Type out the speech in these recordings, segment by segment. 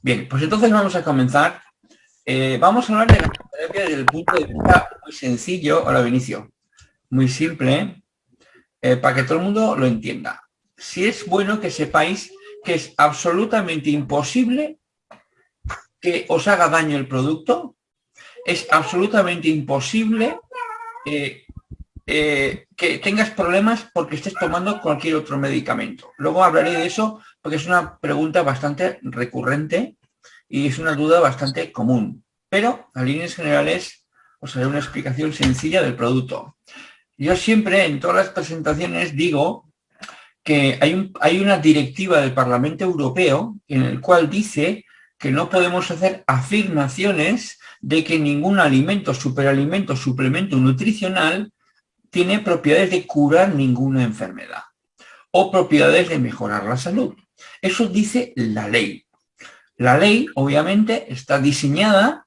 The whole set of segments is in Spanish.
Bien, pues entonces vamos a comenzar. Eh, vamos a hablar de la terapia desde el punto de vista muy sencillo. Hola, Vinicio. Muy simple, eh, para que todo el mundo lo entienda. Si es bueno que sepáis que es absolutamente imposible que os haga daño el producto, es absolutamente imposible eh, que tengas problemas porque estés tomando cualquier otro medicamento. Luego hablaré de eso porque es una pregunta bastante recurrente y es una duda bastante común. Pero a líneas generales os haré una explicación sencilla del producto. Yo siempre en todas las presentaciones digo que hay, hay una directiva del Parlamento Europeo en el cual dice que no podemos hacer afirmaciones de que ningún alimento, superalimento, suplemento nutricional tiene propiedades de curar ninguna enfermedad o propiedades de mejorar la salud. Eso dice la ley. La ley, obviamente, está diseñada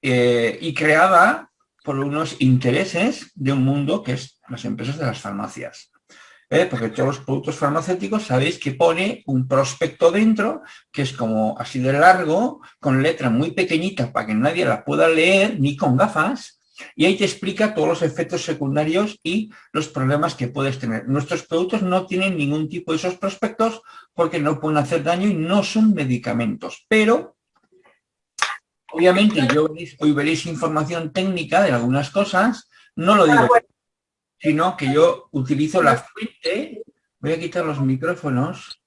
eh, y creada por unos intereses de un mundo que es las empresas de las farmacias. ¿eh? Porque todos los productos farmacéuticos sabéis que pone un prospecto dentro, que es como así de largo, con letra muy pequeñita para que nadie la pueda leer, ni con gafas, y ahí te explica todos los efectos secundarios y los problemas que puedes tener. Nuestros productos no tienen ningún tipo de esos prospectos porque no pueden hacer daño y no son medicamentos. Pero, obviamente, yo hoy veréis información técnica de algunas cosas, no lo digo, sino que yo utilizo la fuente. Voy a quitar los micrófonos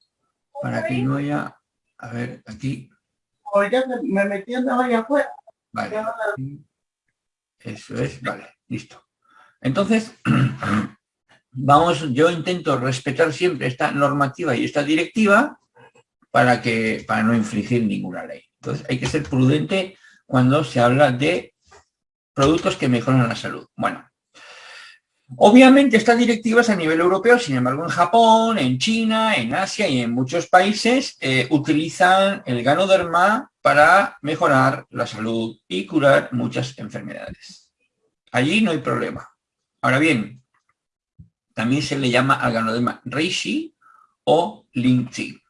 para que no haya... A ver, aquí. me metí en afuera. Vale. Eso es, vale, listo. Entonces, vamos, yo intento respetar siempre esta normativa y esta directiva para, que, para no infringir ninguna ley. Entonces, hay que ser prudente cuando se habla de productos que mejoran la salud. Bueno, Obviamente estas directivas a nivel europeo, sin embargo en Japón, en China, en Asia y en muchos países eh, utilizan el ganoderma para mejorar la salud y curar muchas enfermedades. Allí no hay problema. Ahora bien, también se le llama al ganoderma reishi o lingzi.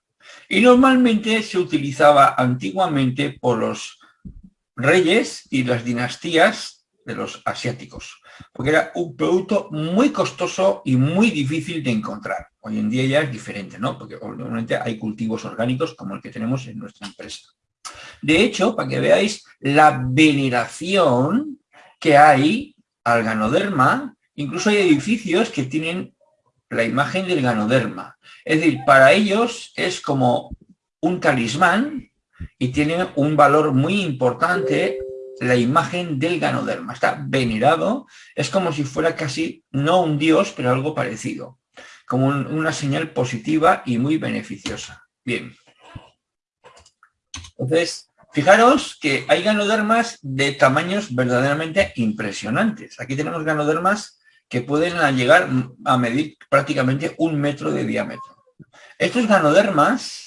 Y normalmente se utilizaba antiguamente por los reyes y las dinastías de los asiáticos porque era un producto muy costoso y muy difícil de encontrar. Hoy en día ya es diferente, ¿no? Porque obviamente hay cultivos orgánicos como el que tenemos en nuestra empresa. De hecho, para que veáis la veneración que hay al ganoderma, incluso hay edificios que tienen la imagen del ganoderma. Es decir, para ellos es como un talismán y tiene un valor muy importante la imagen del ganoderma. Está venerado, es como si fuera casi, no un dios, pero algo parecido. Como una señal positiva y muy beneficiosa. Bien. Entonces, fijaros que hay ganodermas de tamaños verdaderamente impresionantes. Aquí tenemos ganodermas que pueden llegar a medir prácticamente un metro de diámetro. Estos ganodermas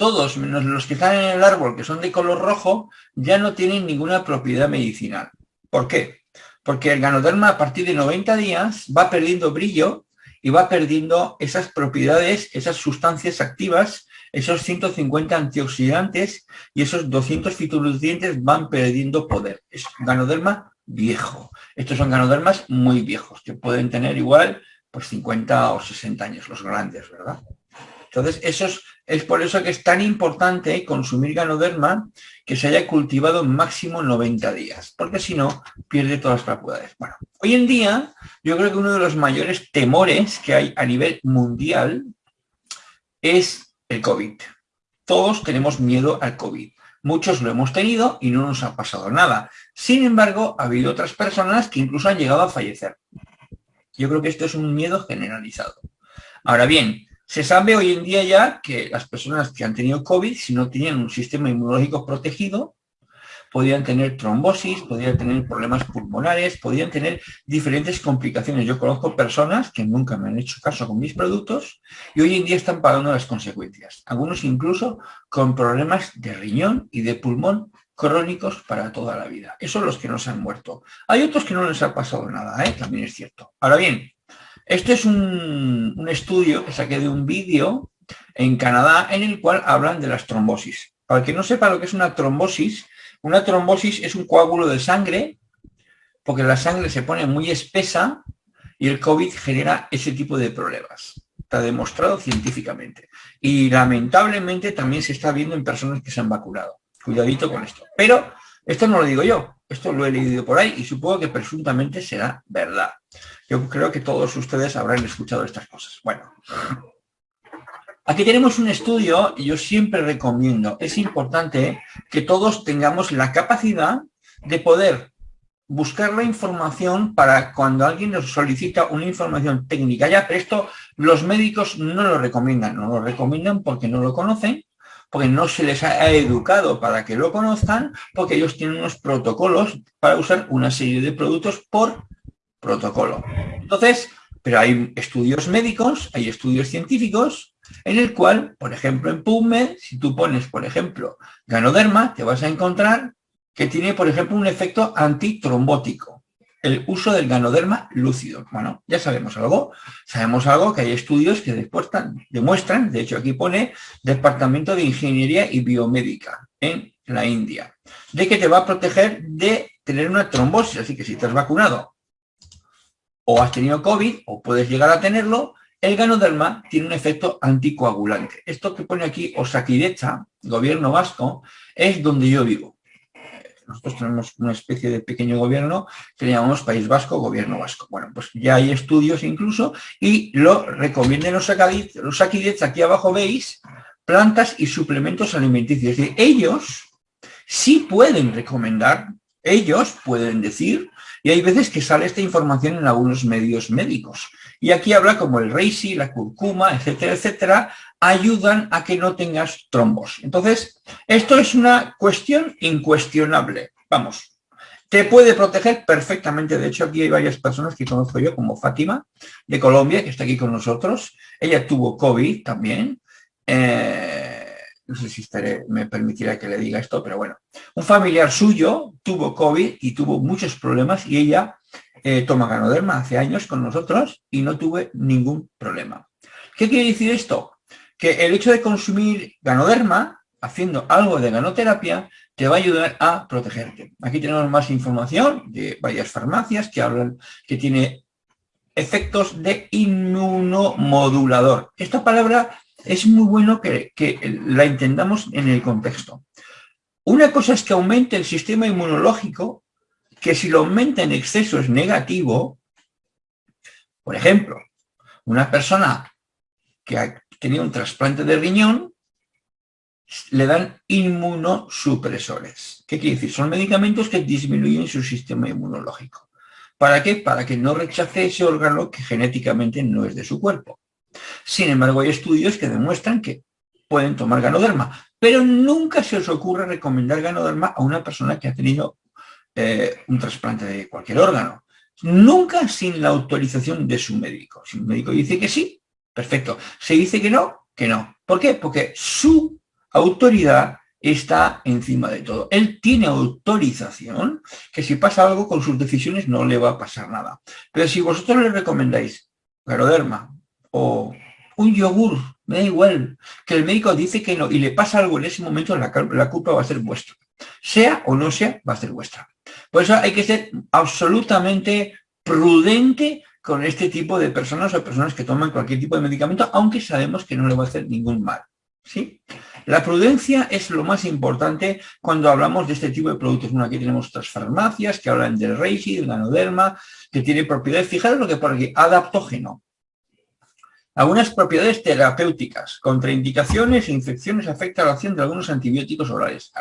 todos menos los que están en el árbol, que son de color rojo, ya no tienen ninguna propiedad medicinal. ¿Por qué? Porque el ganoderma a partir de 90 días va perdiendo brillo y va perdiendo esas propiedades, esas sustancias activas, esos 150 antioxidantes y esos 200 fitonutrientes van perdiendo poder. Es ganoderma viejo. Estos son ganodermas muy viejos, que pueden tener igual pues 50 o 60 años, los grandes, ¿verdad? Entonces, eso es, por eso que es tan importante consumir ganoderma que se haya cultivado máximo 90 días, porque si no, pierde todas las propiedades. Bueno, hoy en día, yo creo que uno de los mayores temores que hay a nivel mundial es el COVID. Todos tenemos miedo al COVID. Muchos lo hemos tenido y no nos ha pasado nada. Sin embargo, ha habido otras personas que incluso han llegado a fallecer. Yo creo que esto es un miedo generalizado. Ahora bien, se sabe hoy en día ya que las personas que han tenido COVID, si no tenían un sistema inmunológico protegido, podían tener trombosis, podían tener problemas pulmonares, podían tener diferentes complicaciones. Yo conozco personas que nunca me han hecho caso con mis productos y hoy en día están pagando las consecuencias. Algunos incluso con problemas de riñón y de pulmón crónicos para toda la vida. Esos son los que no se han muerto. Hay otros que no les ha pasado nada, ¿eh? también es cierto. Ahora bien, este es un, estudio que saqué de un vídeo en Canadá en el cual hablan de las trombosis. Para el que no sepa lo que es una trombosis, una trombosis es un coágulo de sangre porque la sangre se pone muy espesa y el COVID genera ese tipo de problemas. Está demostrado científicamente. Y lamentablemente también se está viendo en personas que se han vacunado. Cuidadito con esto. Pero esto no lo digo yo, esto lo he leído por ahí y supongo que presuntamente será verdad. Yo creo que todos ustedes habrán escuchado estas cosas. Bueno, aquí tenemos un estudio y yo siempre recomiendo, es importante que todos tengamos la capacidad de poder buscar la información para cuando alguien nos solicita una información técnica. Ya, pero esto los médicos no lo recomiendan, no lo recomiendan porque no lo conocen, porque no se les ha educado para que lo conozcan, porque ellos tienen unos protocolos para usar una serie de productos por protocolo. Entonces, pero hay estudios médicos, hay estudios científicos, en el cual, por ejemplo, en PubMed, si tú pones, por ejemplo, ganoderma, te vas a encontrar que tiene, por ejemplo, un efecto antitrombótico, el uso del ganoderma lúcido. Bueno, ya sabemos algo, sabemos algo que hay estudios que demuestran, de hecho aquí pone Departamento de Ingeniería y Biomédica en la India, de que te va a proteger de tener una trombosis, así que si estás vacunado o has tenido COVID o puedes llegar a tenerlo, el ganoderma tiene un efecto anticoagulante. Esto que pone aquí Osakidecha, gobierno vasco, es donde yo vivo. Nosotros tenemos una especie de pequeño gobierno que llamamos País Vasco, Gobierno Vasco. Bueno, pues ya hay estudios incluso y lo recomienden los Akidets. Aquí abajo veis plantas y suplementos alimenticios. Es decir, ellos sí pueden recomendar, ellos pueden decir, y hay veces que sale esta información en algunos medios médicos. Y aquí habla como el reishi, la curcuma, etcétera, etcétera, ayudan a que no tengas trombos. Entonces, esto es una cuestión incuestionable. Vamos, te puede proteger perfectamente. De hecho, aquí hay varias personas que conozco yo, como Fátima, de Colombia, que está aquí con nosotros. Ella tuvo COVID también. Eh, no sé si me permitirá que le diga esto, pero bueno. Un familiar suyo tuvo COVID y tuvo muchos problemas y ella eh, toma ganoderma hace años con nosotros y no tuve ningún problema. ¿Qué quiere decir esto? que el hecho de consumir ganoderma, haciendo algo de ganoterapia, te va a ayudar a protegerte. Aquí tenemos más información de varias farmacias que hablan que tiene efectos de inmunomodulador. Esta palabra es muy bueno que, la entendamos en el contexto. Una cosa es que aumente el sistema inmunológico, que si lo aumenta en exceso es negativo. Por ejemplo, una persona que tenía un trasplante de riñón, le dan inmunosupresores. ¿Qué quiere decir? Son medicamentos que disminuyen su sistema inmunológico. ¿Para qué? Para que no rechace ese órgano que genéticamente no es de su cuerpo. Sin embargo, hay estudios que demuestran que pueden tomar ganoderma, pero nunca se os ocurre recomendar ganoderma a una persona que ha tenido eh, un trasplante de cualquier órgano. Nunca sin la autorización de su médico. Si un médico dice que sí, Perfecto. Se dice que no, que no. ¿Por qué? Porque su autoridad está encima de todo. Él tiene autorización que si pasa algo con sus decisiones no le va a pasar nada. Pero si vosotros le recomendáis garoderma o un yogur, me da igual, que el médico dice que no y le pasa algo en ese momento, la, culpa va a ser vuestra. Sea o no sea, va a ser vuestra. Por eso hay que ser absolutamente prudente con este tipo de personas o personas que toman cualquier tipo de medicamento, aunque sabemos que no le va a hacer ningún mal. ¿sí? La prudencia es lo más importante cuando hablamos de este tipo de productos. Bueno, aquí tenemos otras farmacias que hablan del Reishi, del Ganoderma, que tiene propiedades, fijaros lo que por aquí, adaptógeno. Algunas propiedades terapéuticas, contraindicaciones e infecciones afecta la acción de algunos antibióticos orales.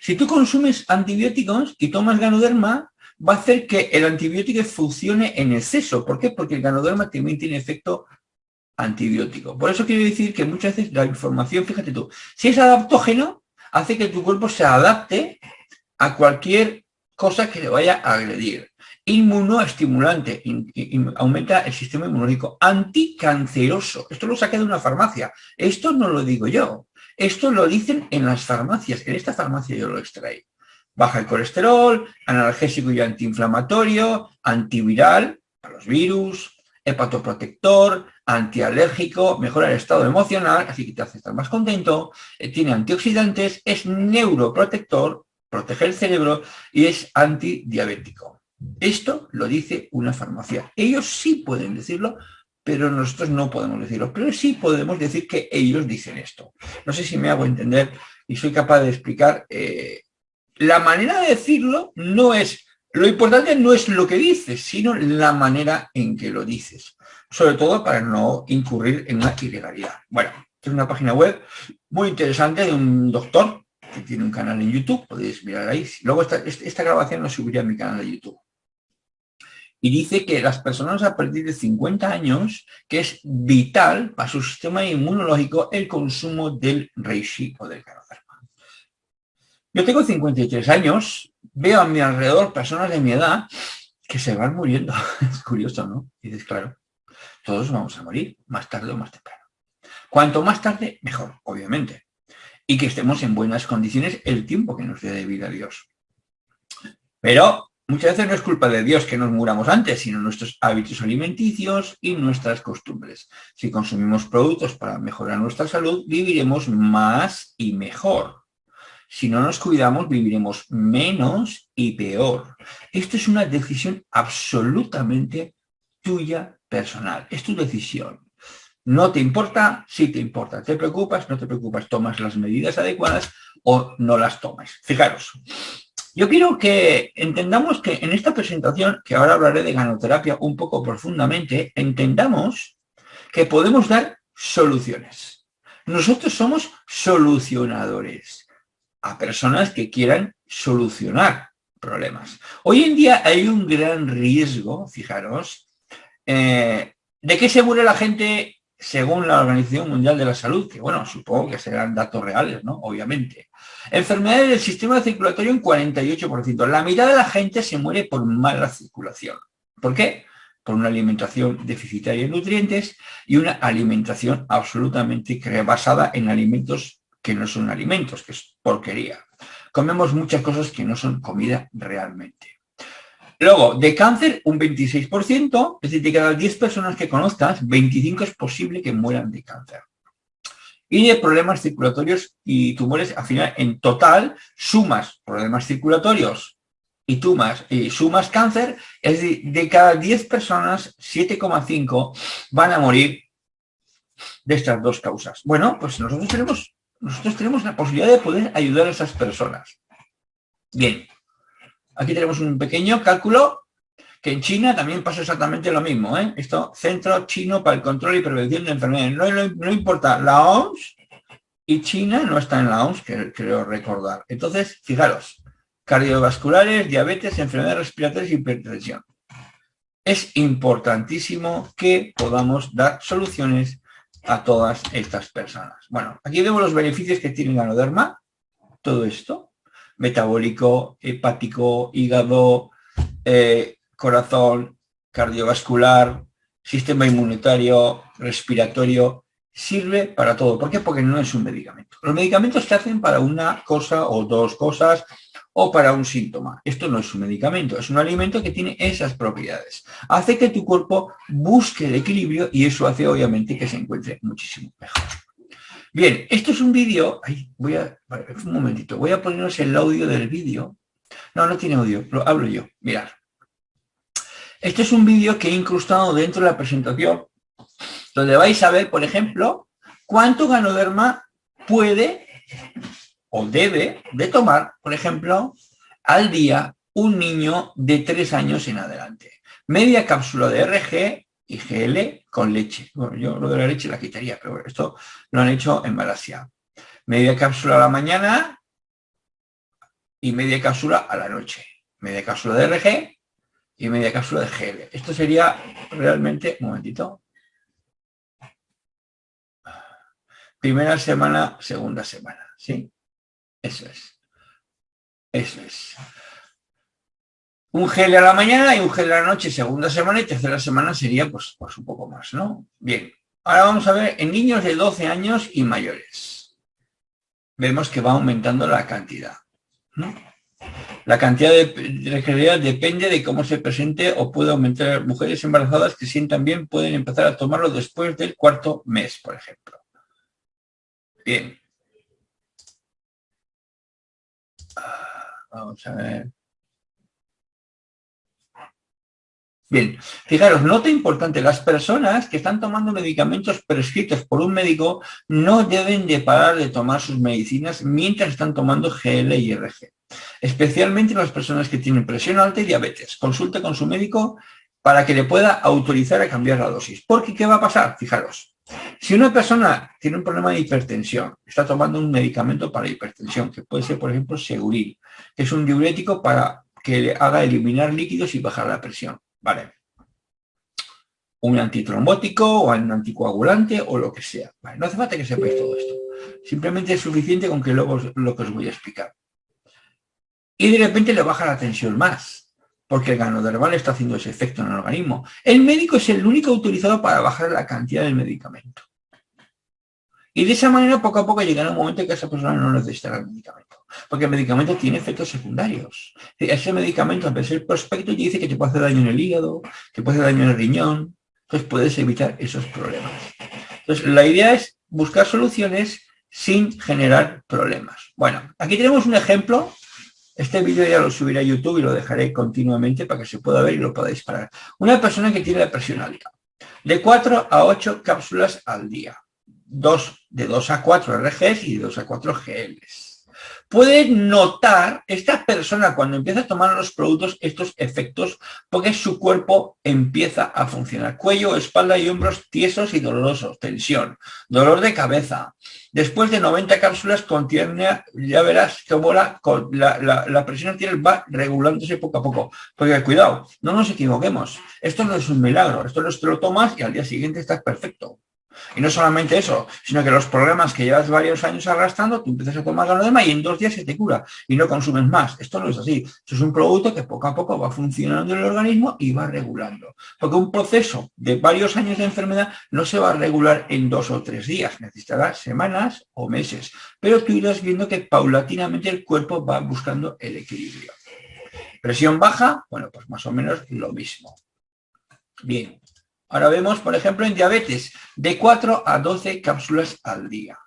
Si tú consumes antibióticos y tomas ganoderma, va a hacer que el antibiótico funcione en exceso. ¿Por qué? Porque el ganoderma también tiene efecto antibiótico. Por eso quiero decir que muchas veces la información, fíjate tú, si es adaptógeno, hace que tu cuerpo se adapte a cualquier cosa que le vaya a agredir. Inmunoestimulante, aumenta el sistema inmunológico. Anticanceroso, esto lo saqué de una farmacia. Esto no lo digo yo. Esto lo dicen en las farmacias. En esta farmacia yo lo extraí baja el colesterol, analgésico y antiinflamatorio, antiviral para los virus, hepatoprotector, antialérgico, mejora el estado emocional, así que te hace estar más contento, eh, tiene antioxidantes, es neuroprotector, protege el cerebro y es antidiabético. Esto lo dice una farmacia. Ellos sí pueden decirlo, pero nosotros no podemos decirlo. Pero sí podemos decir que ellos dicen esto. No sé si me hago entender y soy capaz de explicar. Eh, la manera de decirlo no es, lo importante no es lo que dices, sino la manera en que lo dices. Sobre todo para no incurrir en una ilegalidad. Bueno, es una página web muy interesante de un doctor que tiene un canal en YouTube, podéis mirar ahí. Luego esta, esta grabación lo subiré a mi canal de YouTube y dice que las personas a partir de 50 años, que es vital para su sistema inmunológico el consumo del reishi o del ganoderma. Yo tengo 53 años, veo a mi alrededor personas de mi edad que se van muriendo. Es curioso, ¿no? Y dices, claro, todos vamos a morir, más tarde o más temprano. Cuanto más tarde, mejor, obviamente. Y que estemos en buenas condiciones el tiempo que nos dé de vida Dios. Pero Muchas veces no es culpa de Dios que nos muramos antes, sino nuestros hábitos alimenticios y nuestras costumbres. Si consumimos productos para mejorar nuestra salud, viviremos más y mejor. Si no nos cuidamos, viviremos menos y peor. Esto es una decisión absolutamente tuya personal. Es tu decisión. No te importa, sí te importa. Te preocupas, no te preocupas. Tomas las medidas adecuadas o no las tomas. Fijaros, yo quiero que entendamos que en esta presentación, que ahora hablaré de ganoterapia un poco profundamente, entendamos que podemos dar soluciones. Nosotros somos solucionadores a personas que quieran solucionar problemas. Hoy en día hay un gran riesgo, fijaros, eh, de que se muere la gente según la Organización Mundial de la Salud, que bueno, supongo que serán datos reales, ¿no? Obviamente. Enfermedades del sistema circulatorio en 48%. La mitad de la gente se muere por mala circulación. ¿Por qué? Por una alimentación deficitaria en nutrientes y una alimentación absolutamente basada en alimentos que no son alimentos, que es porquería. Comemos muchas cosas que no son comida realmente. Luego, de cáncer, un 26%, es decir, de cada 10 personas que conozcas, 25 es posible que mueran de cáncer. Y de problemas circulatorios y tumores, al final, en total, sumas problemas circulatorios y, tumas, y sumas cáncer, es decir, de cada 10 personas, 7,5 van a morir de estas dos causas. Bueno, pues nosotros tenemos, nosotros tenemos la posibilidad de poder ayudar a esas personas. Bien, Aquí tenemos un pequeño cálculo que en China también pasa exactamente lo mismo. ¿eh? Esto, Centro Chino para el Control y Prevención de Enfermedades. No, importa, la OMS y China no está en la OMS, creo recordar. Entonces, fijaros, cardiovasculares, diabetes, enfermedades respiratorias y hipertensión. Es importantísimo que podamos dar soluciones a todas estas personas. Bueno, aquí vemos los beneficios que tiene Ganoderma, todo esto metabólico, hepático, hígado, eh, corazón, cardiovascular, sistema inmunitario, respiratorio, sirve para todo. ¿Por qué? Porque no es un medicamento. Los medicamentos se hacen para una cosa o dos cosas o para un síntoma. Esto no es un medicamento, es un alimento que tiene esas propiedades. Hace que tu cuerpo busque el equilibrio y eso hace obviamente que se encuentre muchísimo mejor. Bien, esto es un vídeo, voy a, un momentito, voy a poneros el audio del vídeo. No, no tiene audio, lo hablo yo, mirad. Este es un vídeo que he incrustado dentro de la presentación, donde vais a ver, por ejemplo, cuánto ganoderma puede o debe de tomar, por ejemplo, al día un niño de tres años en adelante. Media cápsula de RG y GL con leche. Bueno, yo lo de la leche la quitaría, pero esto lo han hecho en Malasia. Media cápsula a la mañana y media cápsula a la noche. Media cápsula de RG y media cápsula de GL. Esto sería realmente, un momentito. Primera semana, segunda semana, ¿sí? Eso es. Eso es un gel a la mañana y un gel a la noche, segunda semana y tercera semana sería pues, pues un poco más, ¿no? Bien, ahora vamos a ver en niños de 12 años y mayores. Vemos que va aumentando la cantidad, ¿no? La cantidad de regenerabilidad depende de cómo se presente o puede aumentar. Mujeres embarazadas que sientan bien pueden empezar a tomarlo después del cuarto mes, por ejemplo. Bien. Ah, vamos a ver. Bien, fijaros, nota importante, las personas que están tomando medicamentos prescritos por un médico no deben de parar de tomar sus medicinas mientras están tomando GL y RG. Especialmente las personas que tienen presión alta y diabetes. Consulte con su médico para que le pueda autorizar a cambiar la dosis. Porque, ¿qué va a pasar? Fijaros, si una persona tiene un problema de hipertensión, está tomando un medicamento para hipertensión, que puede ser, por ejemplo, Seguril, que es un diurético para que le haga eliminar líquidos y bajar la presión. Vale. Un antitrombótico o un anticoagulante o lo que sea. no hace falta que sepáis todo esto. Simplemente es suficiente con que luego lo que os voy a explicar. Y de repente le baja la tensión más, porque el ganodermal está haciendo ese efecto en el organismo. El médico es el único autorizado para bajar la cantidad del medicamento. Y de esa manera, poco a poco, llegará un momento en que esa persona no necesitará el medicamento. Porque el medicamento tiene efectos secundarios. Ese medicamento, a de ser prospecto, dice que te puede hacer daño en el hígado, que puede hacer daño en el riñón. Entonces puedes evitar esos problemas. Entonces, la idea es buscar soluciones sin generar problemas. Bueno, aquí tenemos un ejemplo. Este vídeo ya lo subiré a YouTube y lo dejaré continuamente para que se pueda ver y lo podáis parar. Una persona que tiene la presión de 4 a 8 cápsulas al día de 2 a 4 RGs y de 2 a 4 GLs. Puede notar esta persona cuando empieza a tomar los productos estos efectos porque su cuerpo empieza a funcionar. Cuello, espalda y hombros tiesos y dolorosos, tensión, dolor de cabeza. Después de 90 cápsulas contiene, ya verás cómo la, la, la presión arterial va regulándose poco a poco. Porque cuidado, no nos equivoquemos. Esto no es un milagro. Esto no es que lo tomas y al día siguiente estás perfecto. Y no solamente eso, sino que los problemas que llevas varios años arrastrando, tú empiezas a tomar ganoderma y en dos días se te cura y no consumes más. Esto no es así. Esto es un producto que poco a poco va funcionando en el organismo y va regulando. Porque un proceso de varios años de enfermedad no se va a regular en dos o tres días. Necesitará semanas o meses. Pero tú irás viendo que paulatinamente el cuerpo va buscando el equilibrio. Presión baja, bueno, pues más o menos lo mismo. Bien, Ahora vemos, por ejemplo, en diabetes, de 4 a 12 cápsulas al día.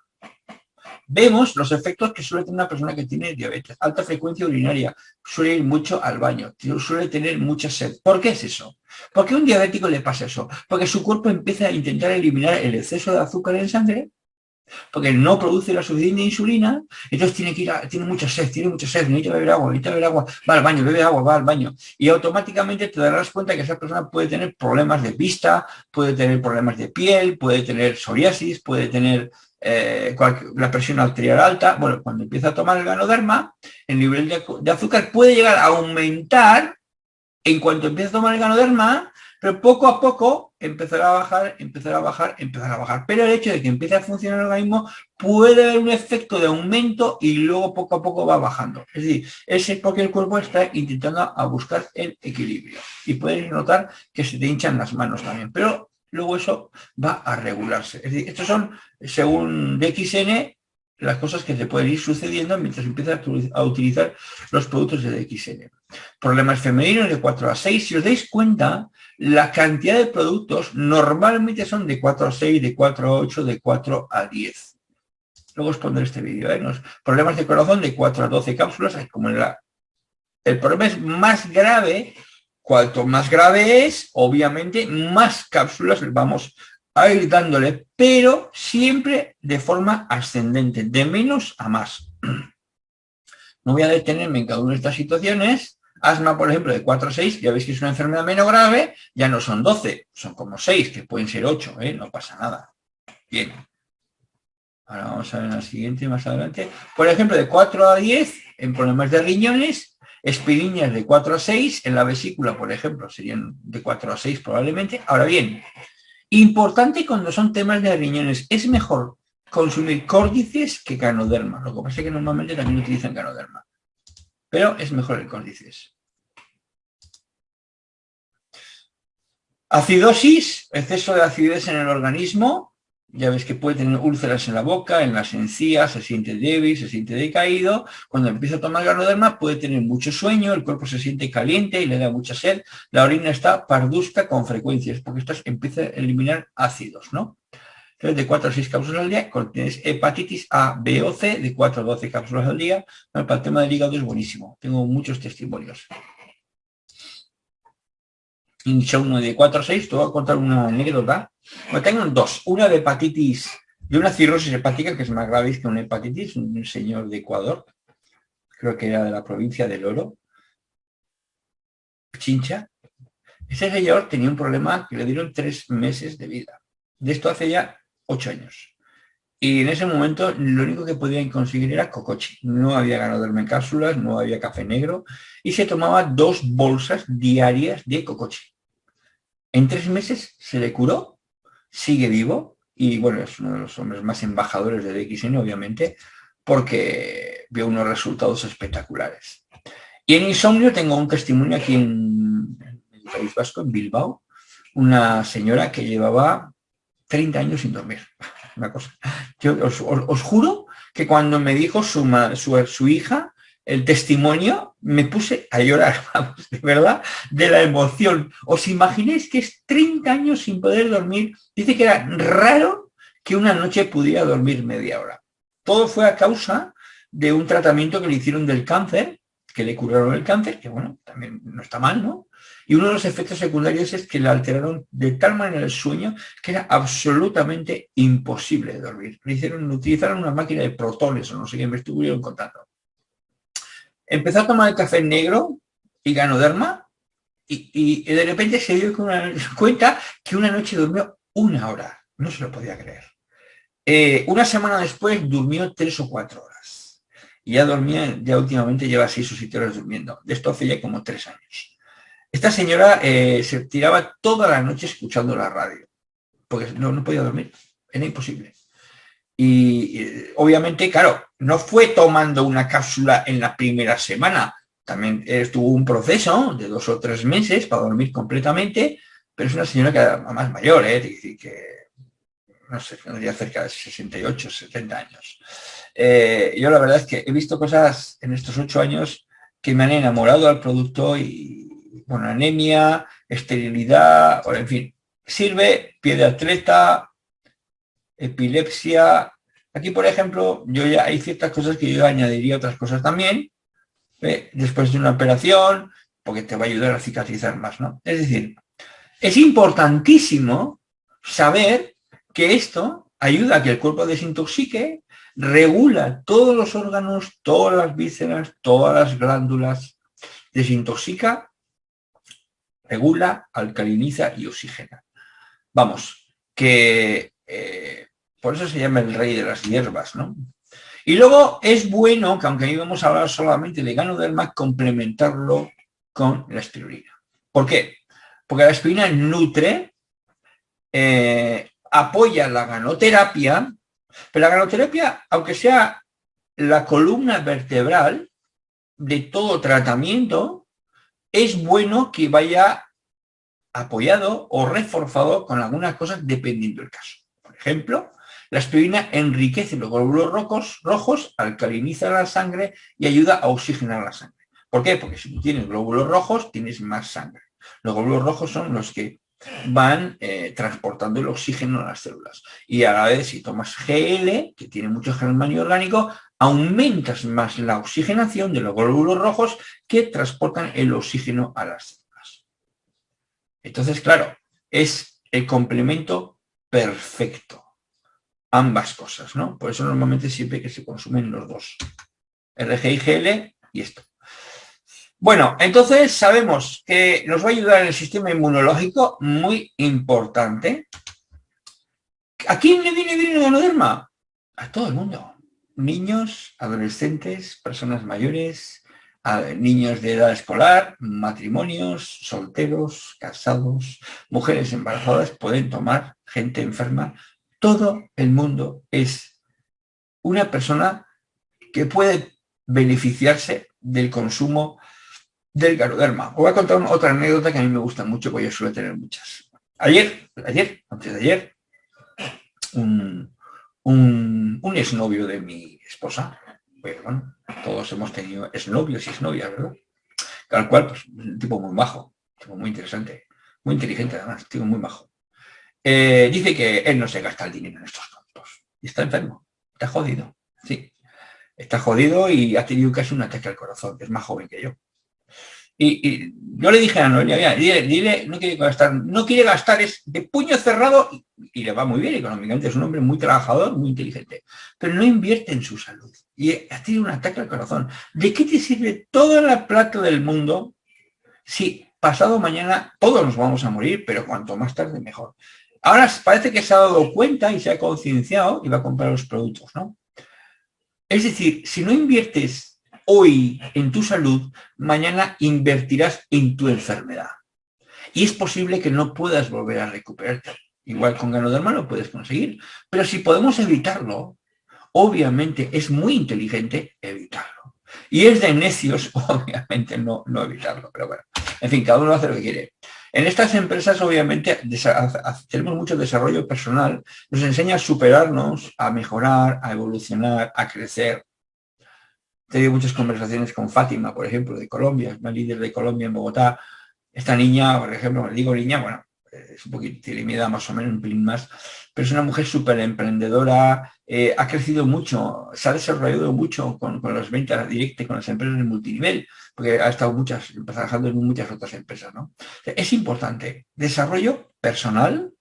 Vemos los efectos que suele tener una persona que tiene diabetes, alta frecuencia urinaria, suele ir mucho al baño, suele tener mucha sed. ¿Por qué es eso? ¿Por qué a un diabético le pasa eso? Porque su cuerpo empieza a intentar eliminar el exceso de azúcar en sangre porque no produce la suficiente insulina, entonces tiene que ir a, tiene mucha sed, tiene mucha sed, necesita beber agua, necesita beber agua, va al baño, bebe agua, va al baño. Y automáticamente te darás cuenta que esa persona puede tener problemas de vista, puede tener problemas de piel, puede tener psoriasis, puede tener eh, la presión arterial alta. Bueno, cuando empieza a tomar el ganoderma, el nivel de, de azúcar puede llegar a aumentar en cuanto empieza a tomar el ganoderma, pero poco a poco empezará a bajar, empezará a bajar, empezará a bajar. Pero el hecho de que empiece a funcionar el organismo puede haber un efecto de aumento y luego poco a poco va bajando. Es decir, es porque el cuerpo está intentando a buscar el equilibrio. Y puedes notar que se te hinchan las manos también. Pero luego eso va a regularse. Es decir, estos son, según DXN, las cosas que te pueden ir sucediendo mientras empiezas a utilizar los productos de DXN. Problemas femeninos de 4 a 6. Si os dais cuenta, la cantidad de productos normalmente son de 4 a 6, de 4 a 8, de 4 a 10. Luego os pondré este vídeo. ¿eh? Los problemas de corazón de 4 a 12 cápsulas. Como la... El problema es más grave. Cuanto más grave es, obviamente, más cápsulas vamos a pero siempre de forma ascendente, de menos a más. No voy a detenerme en cada una de estas situaciones. Asma, por ejemplo, de 4 a 6, ya veis que es una enfermedad menos grave, ya no son 12, son como 6, que pueden ser 8, ¿eh? no pasa nada. Bien. Ahora vamos a ver la siguiente más adelante. Por ejemplo, de 4 a 10, en problemas de riñones, espiriñas de 4 a 6, en la vesícula, por ejemplo, serían de 4 a 6 probablemente. Ahora bien, Importante cuando son temas de riñones, es mejor consumir córdices que canoderma. Lo que pasa es que normalmente también utilizan canoderma. Pero es mejor el córdices. Acidosis, exceso de acidez en el organismo, ya ves que puede tener úlceras en la boca, en las encías, se siente débil, se siente decaído. Cuando empieza a tomar ganoderma puede tener mucho sueño, el cuerpo se siente caliente y le da mucha sed. La orina está pardusca con frecuencias, porque esto empieza a eliminar ácidos, ¿no? Entonces, de 4 a 6 cápsulas al día, tienes hepatitis A, B o C, de 4 a 12 cápsulas al día. para el tema del hígado es buenísimo. Tengo muchos testimonios. uno de 4 a 6, te voy a contar una anécdota tengo dos. Una de hepatitis, de una cirrosis hepática, que es más grave que una hepatitis, un señor de Ecuador, creo que era de la provincia del Oro, Chincha. Ese señor tenía un problema que le dieron tres meses de vida. De esto hace ya ocho años. Y en ese momento lo único que podían conseguir era cocochi. No había ganado en cápsulas, no había café negro y se tomaba dos bolsas diarias de cocochi. En tres meses se le curó sigue vivo y bueno, es uno de los hombres más embajadores de DXN, obviamente, porque vio unos resultados espectaculares. Y en insomnio tengo un testimonio aquí en, el País Vasco, en Bilbao, una señora que llevaba 30 años sin dormir. Una cosa. Yo os, juro que cuando me dijo su, su, su hija, el testimonio, me puse a llorar, vamos, de verdad, de la emoción. ¿Os imagináis que es 30 años sin poder dormir? Dice que era raro que una noche pudiera dormir media hora. Todo fue a causa de un tratamiento que le hicieron del cáncer, que le curaron el cáncer, que bueno, también no está mal, ¿no? Y uno de los efectos secundarios es que le alteraron de tal manera el sueño que era absolutamente imposible de dormir. Le hicieron, utilizaron una máquina de protones o no sé qué, me estuvieron contando. Empezó a tomar el café negro y ganoderma y, y de repente se dio cuenta que una noche durmió una hora. No se lo podía creer. Eh, una semana después durmió tres o cuatro horas. Y ya dormía, ya últimamente lleva seis o siete horas durmiendo. De esto hace ya como tres años. Esta señora eh, se tiraba toda la noche escuchando la radio. Porque no, no podía dormir. Era imposible. Y obviamente, claro, no fue tomando una cápsula en la primera semana, también estuvo un proceso de dos o tres meses para dormir completamente, pero es una señora que era más mayor, ¿eh? que no sé, tendría cerca de 68, 70 años. Eh, yo la verdad es que he visto cosas en estos ocho años que me han enamorado al producto y, bueno, anemia, esterilidad, o en fin, sirve, pie de atleta, epilepsia. Aquí, por ejemplo, yo ya hay ciertas cosas que yo añadiría otras cosas también, ¿eh? después de una operación, porque te va a ayudar a cicatrizar más, ¿no? Es decir, es importantísimo saber que esto ayuda a que el cuerpo desintoxique, regula todos los órganos, todas las vísceras, todas las glándulas, desintoxica, regula, alcaliniza y oxigena. Vamos, que eh, por eso se llama el rey de las hierbas, ¿no? Y luego es bueno, que aunque ahí vamos a hablar solamente de ganoderma, complementarlo con la espirulina. ¿Por qué? Porque la espirulina nutre, eh, apoya la ganoterapia, pero la ganoterapia, aunque sea la columna vertebral de todo tratamiento, es bueno que vaya apoyado o reforzado con algunas cosas dependiendo del caso. Por ejemplo, la aspirina enriquece los glóbulos rojos, rojos, alcaliniza la sangre y ayuda a oxigenar la sangre. ¿Por qué? Porque si tienes glóbulos rojos, tienes más sangre. Los glóbulos rojos son los que van eh, transportando el oxígeno a las células. Y a la vez, si tomas GL, que tiene mucho germanio orgánico, aumentas más la oxigenación de los glóbulos rojos que transportan el oxígeno a las células. Entonces, claro, es el complemento perfecto ambas cosas, ¿no? Por eso normalmente siempre que se consumen los dos. RGIGL y esto. Bueno, entonces sabemos que nos va a ayudar el sistema inmunológico, muy importante. ¿A quién le viene bien el ganoderma? A todo el mundo. Niños, adolescentes, personas mayores, niños de edad escolar, matrimonios, solteros, casados, mujeres embarazadas pueden tomar, gente enferma, todo el mundo es una persona que puede beneficiarse del consumo del ganoderma. Os voy a contar otra anécdota que a mí me gusta mucho, porque yo suelo tener muchas. Ayer, ayer, antes de ayer, un, un, un exnovio de mi esposa. Bueno, todos hemos tenido exnovios y exnovias, ¿verdad? Tal cual, pues, un tipo muy bajo, tipo muy interesante, muy inteligente además, tipo muy bajo. Eh, dice que él no se gasta el dinero en estos tontos. Y está enfermo, está jodido, sí. Está jodido y ha tenido casi un ataque al corazón, es más joven que yo. Y, yo le dije a Noelia, dile, no quiere gastar, no quiere gastar, es de puño cerrado y, le va muy bien económicamente, es un hombre muy trabajador, muy inteligente, pero no invierte en su salud y ha tenido un ataque al corazón. ¿De qué te sirve toda la plata del mundo si pasado mañana todos nos vamos a morir, pero cuanto más tarde mejor? Ahora parece que se ha dado cuenta y se ha concienciado y va a comprar los productos, ¿no? Es decir, si no inviertes hoy en tu salud, mañana invertirás en tu enfermedad. Y es posible que no puedas volver a recuperarte. Igual con ganoderma lo puedes conseguir. Pero si podemos evitarlo, obviamente es muy inteligente evitarlo. Y es de necios, obviamente, no, no evitarlo. Pero bueno, en fin, cada uno hace lo que quiere. En estas empresas, obviamente, tenemos mucho desarrollo personal. Nos enseña a superarnos, a mejorar, a evolucionar, a crecer. He tenido muchas conversaciones con Fátima, por ejemplo, de Colombia, una líder de Colombia en Bogotá. Esta niña, por ejemplo, digo niña, bueno, es un poquito, edad más o menos, un pelín más, pero es una mujer súper emprendedora, eh, ha crecido mucho, se ha desarrollado mucho con, con las ventas directas, con las empresas de multinivel, porque ha estado muchas, trabajando en muchas otras empresas. ¿no? Es importante, desarrollo personal,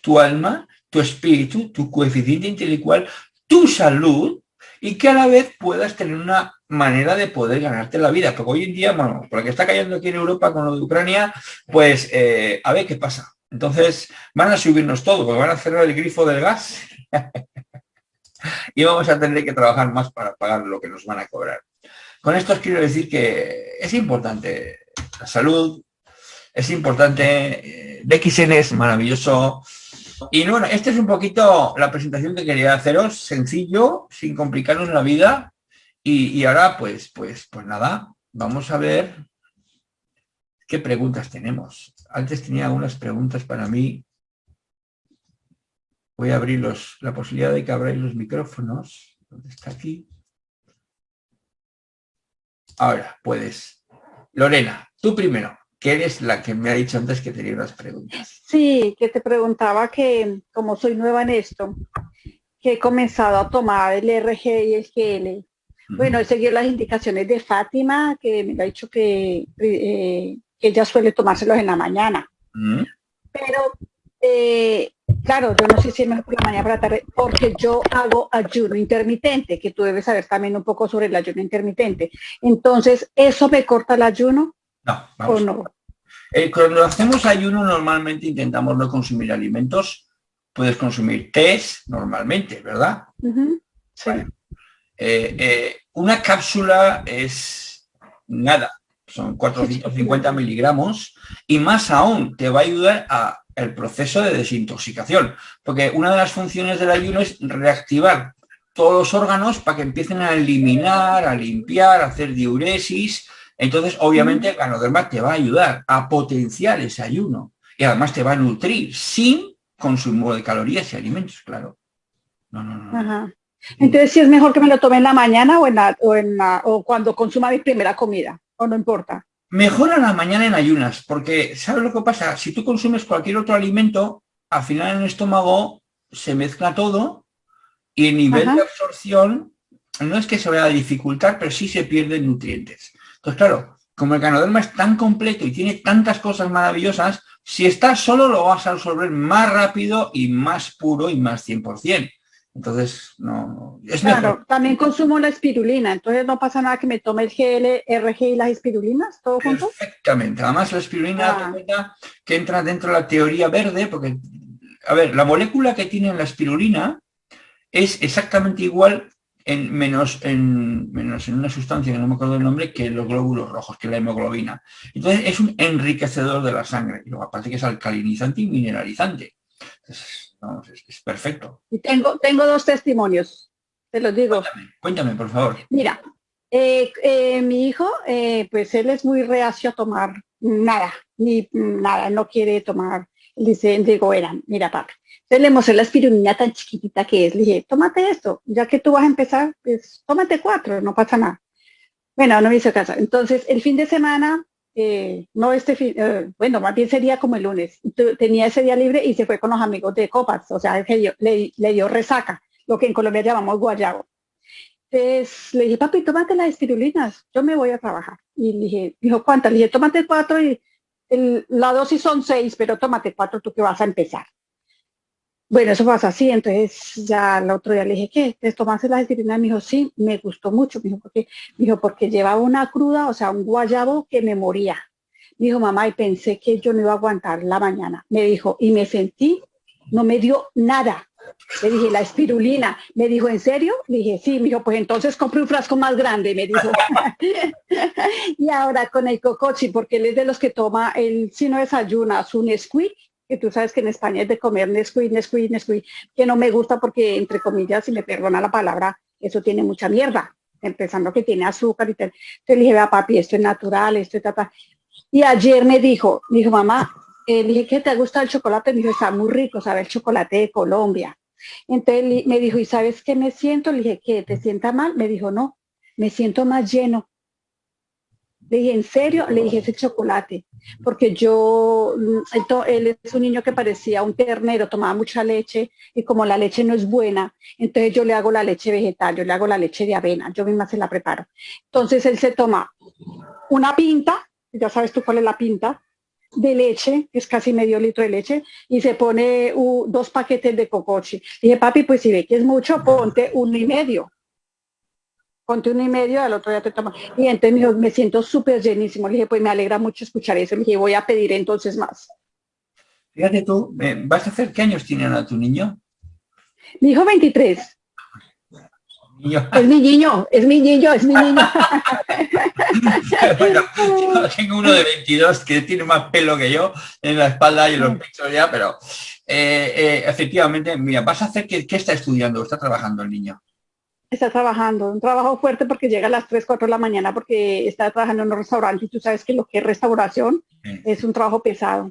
tu alma, tu espíritu, tu coeficiente intelectual, tu salud, y que a la vez puedas tener una manera de poder ganarte la vida. Porque hoy en día, bueno, por lo que está cayendo aquí en Europa con lo de Ucrania, pues eh, a ver qué pasa. Entonces van a subirnos todo, porque van a cerrar el grifo del gas y vamos a tener que trabajar más para pagar lo que nos van a cobrar. Con esto os quiero decir que es importante la salud, es importante, eh, DXN es maravilloso, y bueno, esta es un poquito la presentación que quería haceros, sencillo, sin complicarnos la vida. Y, ahora, pues, pues, pues nada, vamos a ver qué preguntas tenemos. Antes tenía algunas preguntas para mí. Voy a abrir la posibilidad de que abráis los micrófonos. ¿Dónde está aquí? Ahora, puedes. Lorena, tú primero que eres la que me ha dicho antes que tenía unas preguntas. Sí, que te preguntaba que, como soy nueva en esto, que he comenzado a tomar el RG y el GL. Bueno, he seguido las indicaciones de Fátima, que me ha dicho que, eh, ella suele tomárselos en la mañana. Pero, eh, claro, yo no sé si es mejor por la mañana o por la tarde, porque yo hago ayuno intermitente, que tú debes saber también un poco sobre el ayuno intermitente. Entonces, ¿eso me corta el ayuno? No, vamos. no? Eh, cuando hacemos ayuno normalmente intentamos no consumir alimentos. Puedes consumir tés normalmente, ¿verdad? sí. Eh, eh, una cápsula es nada, son 450 miligramos y más aún te va a ayudar a el proceso de desintoxicación, porque una de las funciones del ayuno es reactivar todos los órganos para que empiecen a eliminar, a limpiar, a hacer diuresis, entonces, obviamente, el ganoderma te va a ayudar a potenciar ese ayuno y además te va a nutrir sin consumo de calorías y alimentos, claro. No, no, no. Entonces, si es mejor que me lo tome en la mañana o, en o, en o cuando consuma mi primera comida, o no importa. Mejor a la mañana en ayunas, porque ¿sabes lo que pasa? Si tú consumes cualquier otro alimento, al final en el estómago se mezcla todo y el nivel de absorción no es que se vaya a dificultar, pero sí se pierden nutrientes. Entonces, claro, como el canoderma es tan completo y tiene tantas cosas maravillosas, si estás solo lo vas a absorber más rápido y más puro y más 100%. Entonces, no, es Claro, también consumo la espirulina, entonces no pasa nada que me tome el GL, RG y las espirulinas, todo junto. Perfectamente, además la espirulina ah. que entra dentro de la teoría verde, porque, a ver, la molécula que tiene la espirulina es exactamente igual en menos, en menos en una sustancia que no me acuerdo el nombre que los glóbulos rojos, que es la hemoglobina. Entonces es un enriquecedor de la sangre, y luego aparte que es alcalinizante y mineralizante. Entonces, es, perfecto. Y tengo, tengo dos testimonios, te los digo. Cuéntame, por favor. Mira, eh, eh, mi hijo, eh, pues él es muy reacio a tomar nada, ni nada, no quiere tomar Dice, digo, era, mira papi. Entonces le mostré la espirulina tan chiquitita que es. Le dije, tómate esto, ya que tú vas a empezar, pues tómate cuatro, no pasa nada. Bueno, no me hizo caso. Entonces, el fin de semana, eh, no este fin, eh, bueno, más bien sería como el lunes. Tenía ese día libre y se fue con los amigos de Copas, o sea, le, dio resaca, lo que en Colombia llamamos guayabo. Entonces le dije, papi, tómate las espirulinas, yo me voy a trabajar. Y le dije, dijo, ¿cuántas? Le dije, tómate cuatro y la dosis son seis, pero tómate cuatro tú que vas a empezar. Bueno, eso pasa así, entonces ya el otro día le dije, ¿qué? ¿Te tomaste espirulinas? Me dijo, sí, me gustó mucho. Me dijo, porque, me dijo, porque llevaba una cruda, o sea, un guayabo que me moría. Me dijo, mamá, y pensé que yo no iba a aguantar la mañana. Me dijo, y me sentí, no me dio nada. Le dije, la espirulina. Me dijo, ¿en serio? Le dije, sí. Me dijo, pues entonces compré un frasco más grande, me dijo. y ahora con el cocochi, porque él es de los que toma, él si no desayuna su Nesquik, que tú sabes que en España es de comer Nesquik, Nesquik, Nesquik, que no me gusta porque, entre comillas, si me perdona la palabra, eso tiene mucha mierda, empezando que tiene azúcar y tal. Entonces le dije, vea papi, esto es natural, esto es tata. Y ayer me dijo, me dijo, mamá, eh, le dije, ¿qué te gusta el chocolate? Me dijo, está muy rico, sabe el chocolate de Colombia. Entonces me dijo, ¿y sabes qué me siento? Le dije, ¿qué? ¿Te sienta mal? Me dijo, no, me siento más lleno. Le dije, ¿en serio? Le dije, ese chocolate. Porque yo, mm, él es un niño que parecía un ternero, tomaba mucha leche y como la leche no es buena, entonces yo le hago la leche vegetal, yo le hago la leche de avena, yo misma se la preparo. Entonces él se toma una pinta, ya sabes tú cuál es la pinta, de leche, que es casi medio litro de leche, y se pone dos paquetes de cocochi. Dije, papi, pues si ve que es mucho, ponte uno y medio. Ponte uno y medio, al otro día te toma. Y entonces me dijo, me siento súper llenísimo. Le dije, pues me alegra mucho escuchar eso. Le dije, voy a pedir entonces más. Fíjate tú, ¿vas a hacer qué años tiene a tu niño? Mi hijo 23. Es mi niño, es mi niño, es mi niño. bueno, tengo uno de 22 que tiene más pelo que yo en la espalda y en los pechos ya, pero eh, eh, efectivamente, mira, vas a hacer, ¿qué, está estudiando? ¿Está trabajando el niño? Está trabajando, un trabajo fuerte porque llega a las 3, 4 de la mañana porque está trabajando en un restaurante y tú sabes que lo que es restauración es un trabajo pesado.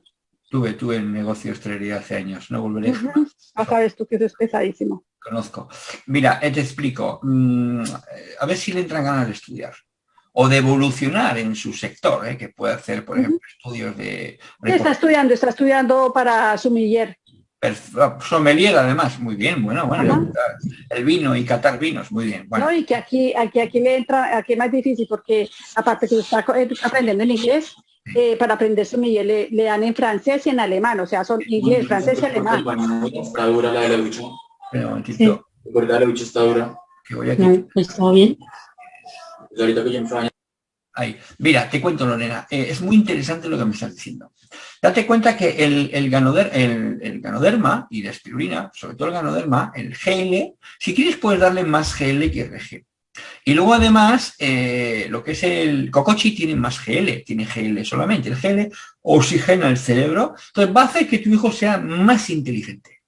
Tuve, tuve en negocio de hostelería hace años, no volveré. Uh sabes tú que eso es pesadísimo. Conozco. Mira, eh, te explico. Mm, a ver si le entran ganas de estudiar o de evolucionar en su sector, ¿eh? que puede hacer, por ejemplo, estudios de... ¿Qué está estudiando? Está estudiando para sumiller. Sommelier, además, muy bien, bueno, bueno, el vino y catar vinos, muy bien. Bueno. No, y que aquí, aquí, aquí le entra, aquí es más difícil porque aparte que está eh, aprendiendo en inglés, eh, para aprender sommelier le, le, dan en francés y en alemán, o sea, son inglés, francés y alemán. Está dura la de la ducha. Pero, un momentito. ¿Verdad la ducha está dura? Que voy aquí. Todo bien. Pues ahorita que yo en Francia Ahí. Mira, te cuento, Lorena, eh, es muy interesante lo que me estás diciendo. Date cuenta que el, el, ganoder, el, ganoderma y la espirulina, sobre todo el ganoderma, el GL, si quieres puedes darle más GL que RG. Y luego además, eh, lo que es el cocochi tiene más GL, tiene GL solamente. El GL oxigena el cerebro, entonces va a hacer que tu hijo sea más inteligente,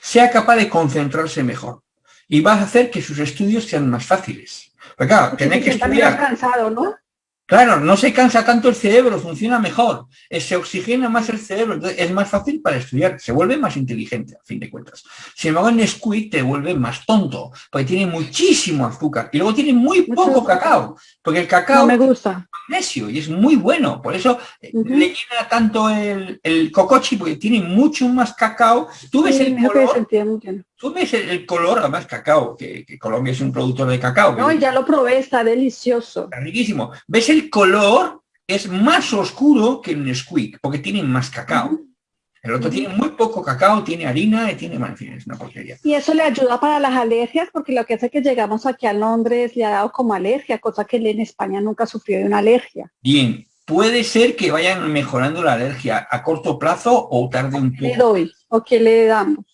sea capaz de concentrarse mejor y va a hacer que sus estudios sean más fáciles. Porque claro, tener que estudiar... cansado, ¿no? Claro, no se cansa tanto el cerebro, funciona mejor, eh, se oxigena más el cerebro, entonces es más fácil para estudiar, se vuelve más inteligente, a fin de cuentas. Sin embargo, en Nesquik te vuelve más tonto, porque tiene muchísimo azúcar y luego tiene muy poco cacao, porque el cacao me gusta. es magnesio y es muy bueno, por eso eh, le llena tanto el, el, cocochi, porque tiene mucho más cacao. Tú ves el color, tú ves el, color, además cacao, que, Colombia es un productor de cacao. No, ya lo probé, está delicioso. Está riquísimo. Ves el color es más oscuro que el Nesquik, porque tiene más cacao. El otro tiene muy poco cacao, tiene harina y tiene, bueno, en fin, es una porquería. Y eso le ayuda para las alergias, porque lo que hace que llegamos aquí a Londres le ha dado como alergia, cosa que él en España nunca sufrió de una alergia. Bien, puede ser que vayan mejorando la alergia a corto plazo o tarde un poco. ¿Qué le doy? ¿O qué le damos?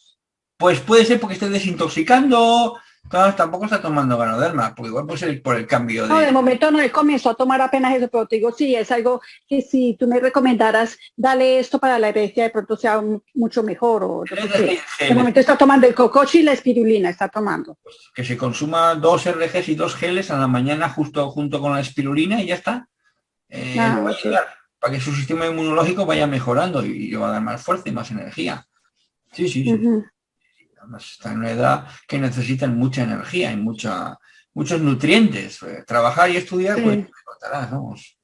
Pues puede ser porque esté desintoxicando, tampoco está tomando ganoderma, porque igual puede ser por el cambio de... No, de momento no, he comenzó a tomar apenas eso, pero te digo, sí, es algo que si tú me recomendaras, dale esto para la herencia, de pronto sea mucho mejor. O, de momento está tomando el cocochi y la espirulina, está tomando. Pues que se consuma dos RGs y dos geles a la mañana justo junto con la espirulina y ya está. Eh, ah, para que su sistema inmunológico vaya mejorando y le va a dar más fuerza y más energía. Sí, sí, sí. Además está en una edad que necesitan mucha energía y mucha, muchos nutrientes. Eh, trabajar y estudiar, pues contarás, vamos.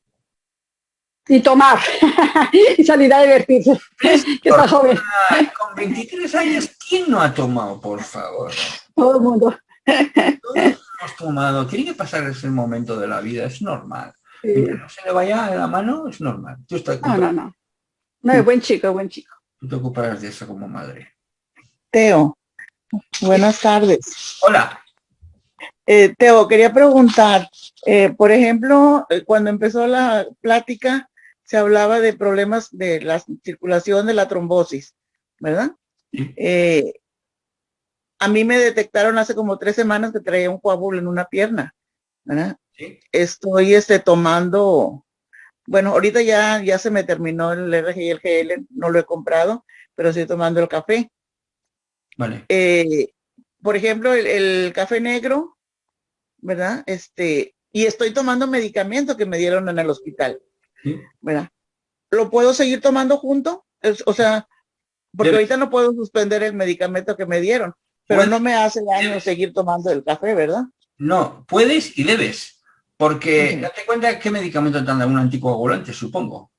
Y tomar, y salir a divertirse, que está joven. Con 23 años, ¿quién no ha tomado, por favor? Todo el mundo. Todos hemos tomado, tiene que pasar ese momento de la vida, es normal. Mientras no se le vaya la mano, es normal. Tú estás, No, no, no. No, es buen chico, buen chico. Tú te ocuparás de eso como madre. Teo, buenas tardes. Hola. Eh, Teo, quería preguntar, eh, por ejemplo, eh, cuando empezó la plática, se hablaba de problemas de la circulación de la trombosis, ¿verdad? Eh, a mí me detectaron hace como tres semanas que traía un coágulo en una pierna, ¿verdad? Sí. Estoy este, tomando, bueno, ahorita ya, ya se me terminó el RG y el GL, no lo he comprado, pero estoy tomando el café. Vale. Eh, por ejemplo, el, el café negro, ¿verdad? Este, y estoy tomando medicamento que me dieron en el hospital, Sí. ¿verdad? ¿Lo puedo seguir tomando junto? Es- o sea, porque ahorita no puedo suspender el medicamento que me dieron, pero no me hace daño seguir tomando el café, ¿verdad? No, puedes y debes. Porque Ujú. date cuenta qué medicamento te han dado un anticoagulante, supongo.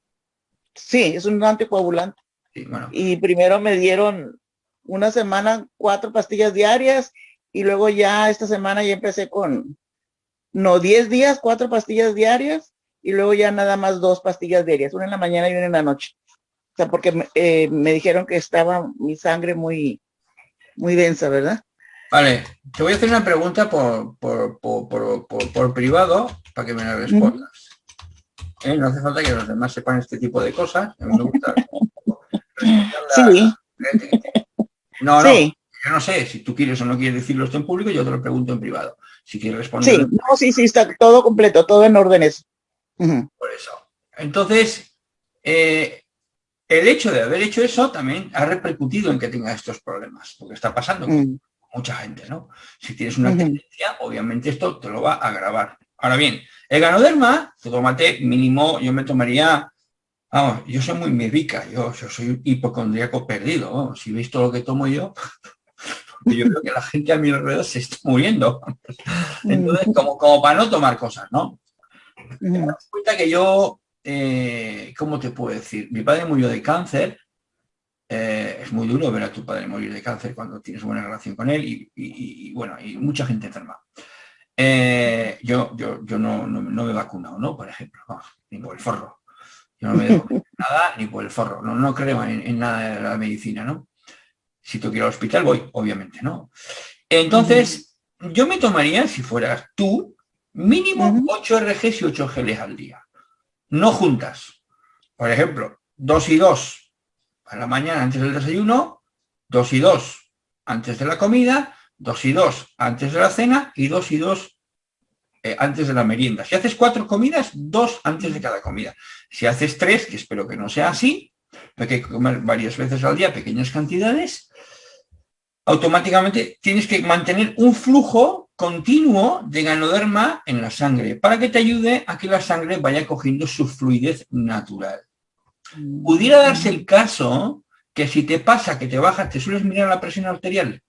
Sí, es un anticoagulante. Sí, bueno, Y primero me dieron una semana cuatro pastillas diarias y luego ya esta semana ya empecé con, no, 10 días, cuatro pastillas diarias y luego ya nada más dos pastillas diarias, una en la mañana y una en la noche. O sea, porque me, eh, me dijeron que estaba mi sangre muy, muy densa, ¿verdad? Vale, te voy a hacer una pregunta por, por, por, por- privado para que me la respondas. ¿Eh? No hace falta que los demás sepan este tipo de cosas. A mí me gusta Sí, No, no, sí, yo no sé si tú quieres o no quieres decirlo esto en público, yo te lo pregunto en privado. Si quieres responder sí, no, sí, sí, está todo completo, todo en órdenes. Por eso. Entonces, eh, el hecho de haber hecho eso también ha repercutido en que tenga estos problemas, porque está pasando con mm, mucha gente, ¿no? Si tienes una tendencia, obviamente esto te lo va a agravar. Ahora bien, el ganoderma, tú tómate mínimo, yo me tomaría, vamos, yo soy muy médica, yo, yo soy un hipocondríaco perdido, vamos, si veis todo lo que tomo yo, yo creo que la gente a mi alrededor se está muriendo. Entonces, como, como para no tomar cosas, ¿no? das cuenta que yo, eh, ¿cómo te puedo decir? Mi padre murió de cáncer. eh, es muy duro ver a tu padre morir de cáncer cuando tienes buena relación con él y, y- y, bueno, y mucha gente enferma. Eh, yo yo, yo no, no, no me he vacunado, ¿no? Por ejemplo, vamos, por el forro. Yo no me vacunado nada ni por el forro. No, no creo en, en nada de la medicina, ¿no? Si tengo que ir al hospital, voy, obviamente, ¿no? Entonces, yo me tomaría, si fueras tú, mínimo Ujú. 8 RGs y 8 geles al día. No juntas. Por ejemplo, 2 y 2 a la mañana antes del desayuno, 2 y 2 antes de la comida, 2 y 2 antes de la cena y 2 y 2 eh, antes de la merienda. Si haces cuatro comidas, dos antes de cada comida. Si haces tres, que espero que no sea así, porque hay que comer varias veces al día pequeñas cantidades, automáticamente tienes que mantener un flujo continuo de ganoderma en la sangre para que te ayude a que la sangre vaya cogiendo su fluidez natural. Pudiera darse el caso que si te pasa que te bajas, te sueles mirar la presión arterial.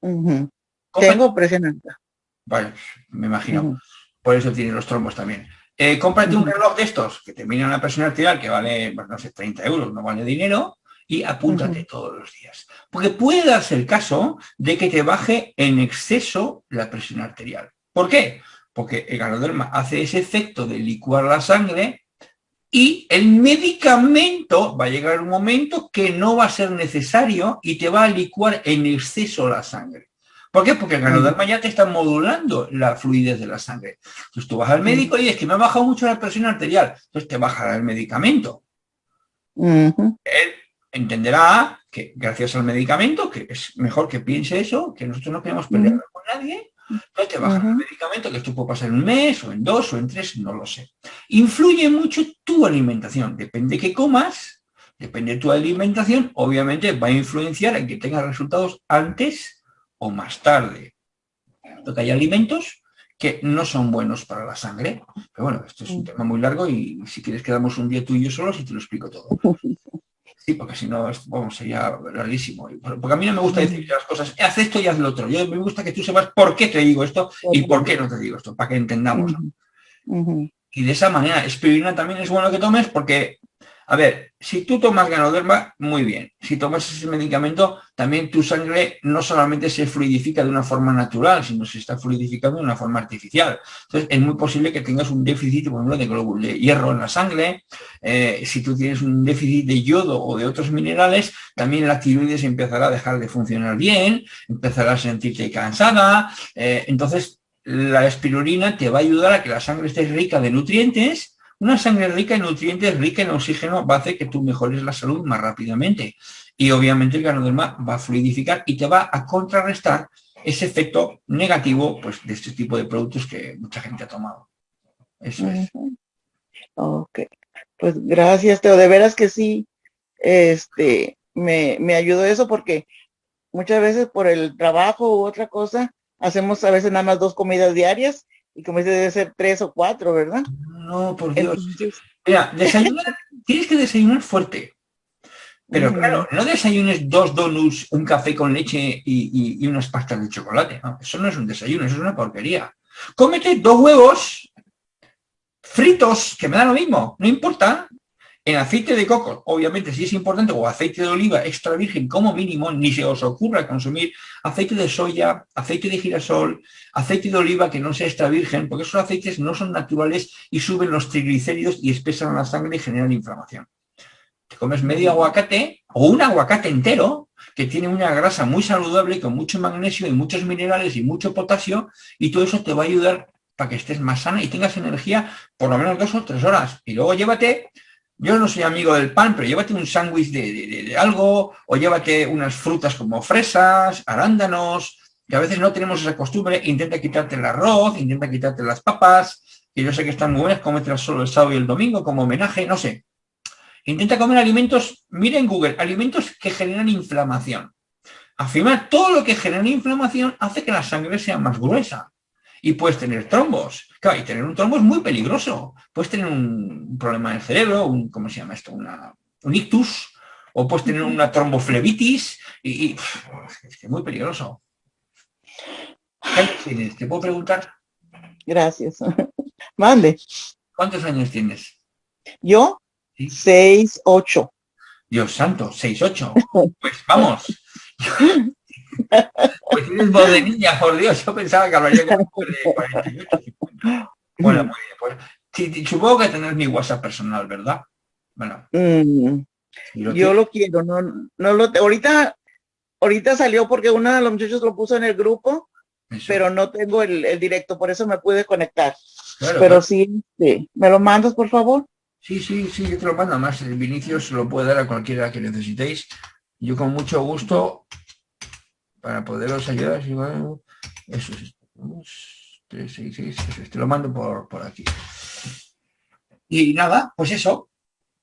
Tengo presión alta. Vale, me imagino. Por eso tiene los trombos también. Eh, cómprate un Ujú. reloj de estos que te miran la presión arterial que vale, pues, no sé, 30 euros, no vale dinero, y apúntate todos los días. Porque puede darse el caso de que te baje en exceso la presión arterial. ¿Por qué? Porque el ganoderma hace ese efecto de licuar la sangre y el medicamento va a llegar un momento que no va a ser necesario y te va a licuar en exceso la sangre. ¿Por qué? Porque el ganoderma ya te está modulando la fluidez de la sangre. Entonces tú vas al médico y dices que me ha bajado mucho la presión arterial. Entonces te bajará el medicamento. Él entenderá que gracias al medicamento, que es mejor que piense eso, que nosotros no queremos pelear con nadie, entonces te bajan el Ujú. medicamento, que esto puede pasar en un mes, o en dos, o en tres, no lo sé. Influye mucho tu alimentación. Depende que comas, depende de tu alimentación, obviamente va a influenciar en que tengas resultados antes o más tarde. Porque hay alimentos que no son buenos para la sangre. Pero bueno, esto es un tema muy largo y si quieres quedamos un día tú y yo solos y te lo explico todo. Sí, porque si no, vamos, sería larguísimo. Porque a mí no me gusta decir las cosas, haz esto y haz lo otro. Yo me gusta que tú sepas por qué te digo esto y por qué no te digo esto, para que entendamos. Y de esa manera, espirulina también es bueno que tomes porque a ver, si tú tomas ganoderma, muy bien. Si tomas ese medicamento, también tu sangre no solamente se fluidifica de una forma natural, sino se está fluidificando de una forma artificial. Entonces, es muy posible que tengas un déficit, por ejemplo, de glóbulo de hierro en la sangre. Eh, si tú tienes un déficit de yodo o de otros minerales, también la tiroides empezará a dejar de funcionar bien, empezará a sentirte cansada. Eh, entonces, la espirulina te va a ayudar a que la sangre esté rica de nutrientes una sangre rica en nutrientes, rica en oxígeno, va a hacer que tú mejores la salud más rápidamente. Y obviamente el ganoderma va a fluidificar y te va a contrarrestar ese efecto negativo pues, de este tipo de productos que mucha gente ha tomado. Eso es. Ok. Pues gracias, Teo. De veras que sí, este, me, me ayudó eso porque muchas veces por el trabajo u otra cosa, hacemos a veces nada más dos comidas diarias y como dice, debe ser tres o cuatro, ¿verdad? No, por Dios. Mira, desayunar, tienes que desayunar fuerte. Pero claro, no desayunes dos donuts, un café con leche y, unas pastas de chocolate. eso no es un desayuno, eso es una porquería. Cómete dos huevos fritos, que me da lo mismo, no importa, en aceite de coco, obviamente si es importante, o aceite de oliva extra virgen como mínimo, ni se os ocurra consumir aceite de soya, aceite de girasol, aceite de oliva que no sea extra virgen, porque esos aceites no son naturales y suben los triglicéridos y espesan la sangre y generan inflamación. Te comes medio aguacate o un aguacate entero, que tiene una grasa muy saludable con mucho magnesio y muchos minerales y mucho potasio, y todo eso te va a ayudar para que estés más sana y tengas energía por lo menos dos o tres horas. Y luego llévate yo no soy amigo del pan, pero llévate un sándwich de, algo, o llévate unas frutas como fresas, arándanos, que a veces no tenemos esa costumbre, intenta quitarte el arroz, intenta quitarte las papas, que yo sé que están muy buenas, cómetelas solo el sábado y el domingo como homenaje, no sé. Intenta comer alimentos, mira en Google, alimentos que generan inflamación. Afirmar todo lo que genera inflamación hace que la sangre sea más gruesa y puedes tener trombos. Claro, y tener un trombo es muy peligroso. Puedes tener un problema del cerebro, un, ¿cómo se llama esto? un ictus, o puedes tener una tromboflebitis, y, es muy peligroso. ¿Qué años tienes? ¿Te puedo preguntar? Gracias. Mande. ¿Cuántos años tienes? ¿Yo? Seis, ocho. Dios santo, seis, ocho. Pues vamos. Pues tienes voz de niña, por Dios, yo pensaba que hablaría con de 48, Bueno, muy bien, pues supongo que tenés mi WhatsApp personal, ¿verdad? Bueno. Mm, yo lo quiero, no, no lo ahorita, ahorita salió porque uno de los muchachos lo puso en el grupo, pero no tengo el, directo, por eso me pude conectar. pero sí, sí, ¿me lo mandas, por favor? Sí, sí, sí, yo te lo mando. Más el Vinicio se lo puede dar a cualquiera que necesitéis. Yo con mucho gusto para poderos ayudar. Eso es. te lo mando por, por aquí. Y nada, pues eso.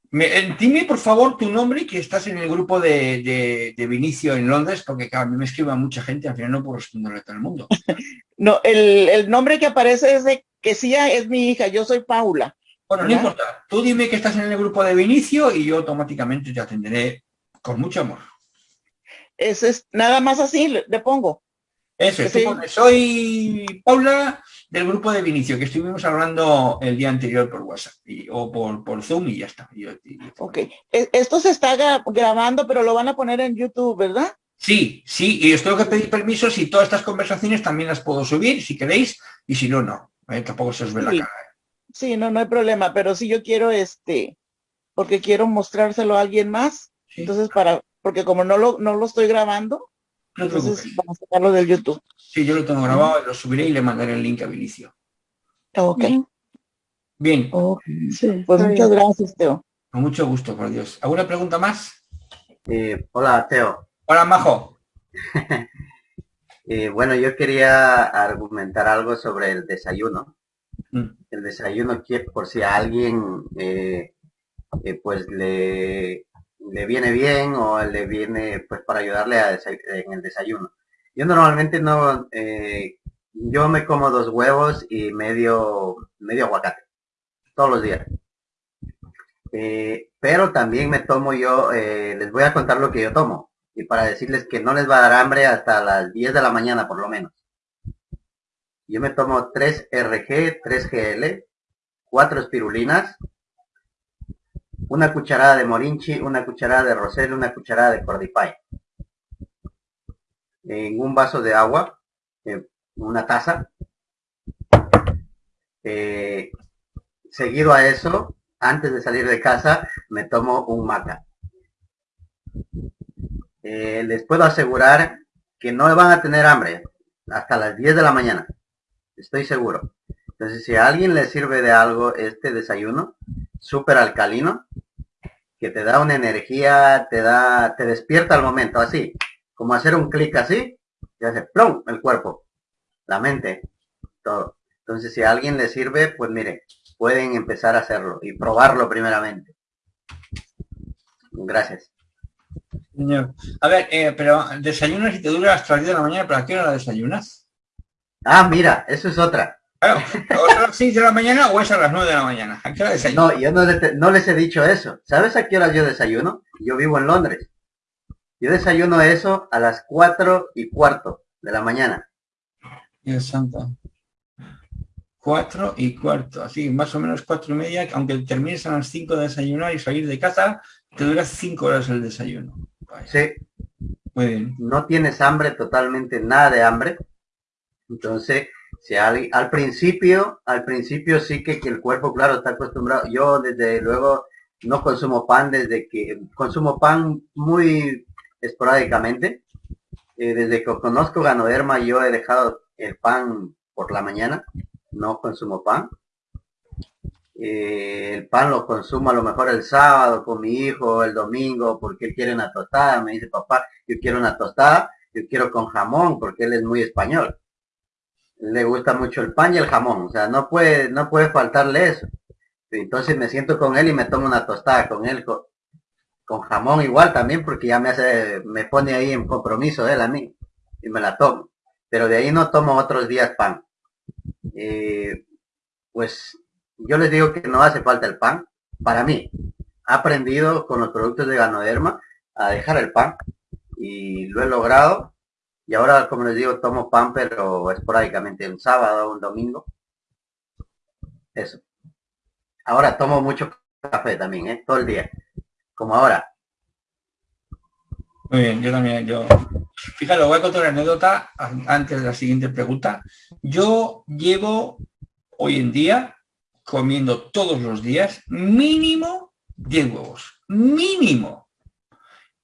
Me, eh, dime, por favor, tu nombre que estás en el grupo de, de, Vinicio en Londres, porque a mí me escribe mucha gente, al final no puedo responderle a todo el mundo. No, el, el nombre que aparece es de que sí es mi hija, yo soy Paula. Bueno, no importa. Tú dime que estás en el grupo de Vinicio y yo automáticamente te atenderé con mucho amor. Eso es nada más así, le, pongo. Eso, soy Paula del grupo de Vinicio, que estuvimos hablando el día anterior por WhatsApp o por, por Zoom y ya está. ok, e, esto se está grabando, pero lo van a poner en YouTube, ¿verdad? Sí, sí, y os tengo que pedir permiso si todas estas conversaciones también las puedo subir, si queréis, y si no, no. ¿eh? Tampoco se os ve la cara. ¿eh? Sí, no, no hay problema, pero si yo quiero este, porque quiero mostrárselo a alguien más, entonces para porque como no lo, no lo estoy grabando, entonces vamos a sacarlo del YouTube. Sí, yo lo tengo grabado, lo subiré y le mandaré el link a Vinicio. Ok. Bien. pues muchas gracias, Teo. Con mucho gusto, por Dios. ¿Alguna pregunta más? Eh, hola, Teo. Hola, Majo. Eh, bueno, yo quería argumentar algo sobre el desayuno. Mm. El desayuno que por si a alguien eh, pues le le viene bien o le viene pues para ayudarle a en el desayuno. Yo normalmente no, eh, yo me como dos huevos y medio, medio aguacate, todos los días. Eh, pero también me tomo yo, eh, les voy a contar lo que yo tomo, y para decirles que no les va a dar hambre hasta las 10 de la mañana por lo menos. Yo me tomo 3 RG, 3 GL, 4 espirulinas, una cucharada de morinchi, una cucharada de rosel, una cucharada de cordipay. En un vaso de agua, en una taza. Eh, seguido a eso, antes de salir de casa, me tomo un maca. Eh, les puedo asegurar que no van a tener hambre hasta las 10 de la mañana. Estoy seguro. Entonces, si a alguien le sirve de algo este desayuno, súper alcalino, que te da una energía, te da, te despierta al momento, así, como hacer un clic así, y hace plum el cuerpo, la mente, todo. Entonces, si a alguien le sirve, pues mire, pueden empezar a hacerlo y probarlo primeramente. Gracias. Señor. A ver, eh, pero desayunas y te dura hasta las 10 de la mañana, ¿pero a qué hora desayunas? Ah, mira, eso es otra. Claro, ¿o es a las 6 de la mañana o es a las 9 de la mañana? ¿A qué hora? No, yo no, les- no les he dicho eso. ¿Sabes a qué hora yo desayuno? Yo vivo en Londres. Yo desayuno eso a las 4 y cuarto de la mañana. Dios santo. Cuatro y cuarto, así, más o menos cuatro y media, aunque termines a las 5 de desayunar y salir de casa, te dura 5 horas el desayuno. Vaya, Sí, Muy bien. no tienes hambre, totalmente nada de hambre. Entonces, si al, principio, al principio sí que, que el cuerpo, claro, está acostumbrado. Yo desde luego no consumo pan desde que consumo pan muy esporádicamente. Eh, desde que conozco Ganoderma yo he dejado el pan por la mañana, no consumo pan. Eh, el pan lo consumo a lo mejor el sábado con mi hijo, el domingo, porque él quiere una tostada. Me dice, papá, yo quiero una tostada, yo quiero con jamón, porque él es muy español. Le gusta mucho el pan y el jamón, o sea, no puede, no puede faltarle eso. Entonces me siento con él y me tomo una tostada con él, con, jamón igual también, porque ya me hace, me pone ahí en compromiso él a mí, y me la tomo. Pero de ahí no tomo otros días pan. Eh, pues yo les digo que no hace falta el pan. Para mí, he aprendido con los productos de Ganoderma a dejar el pan y lo he logrado. Y ahora, como les digo, tomo pan, pero esporádicamente, un sábado, un domingo. Eso. Ahora tomo mucho café también, ¿eh? todo el día. Como ahora. Muy bien, yo también, yo... Fíjate, voy a contar una anécdota an- antes de la siguiente pregunta. Yo llevo hoy en día comiendo todos los días mínimo 10 huevos. Mínimo.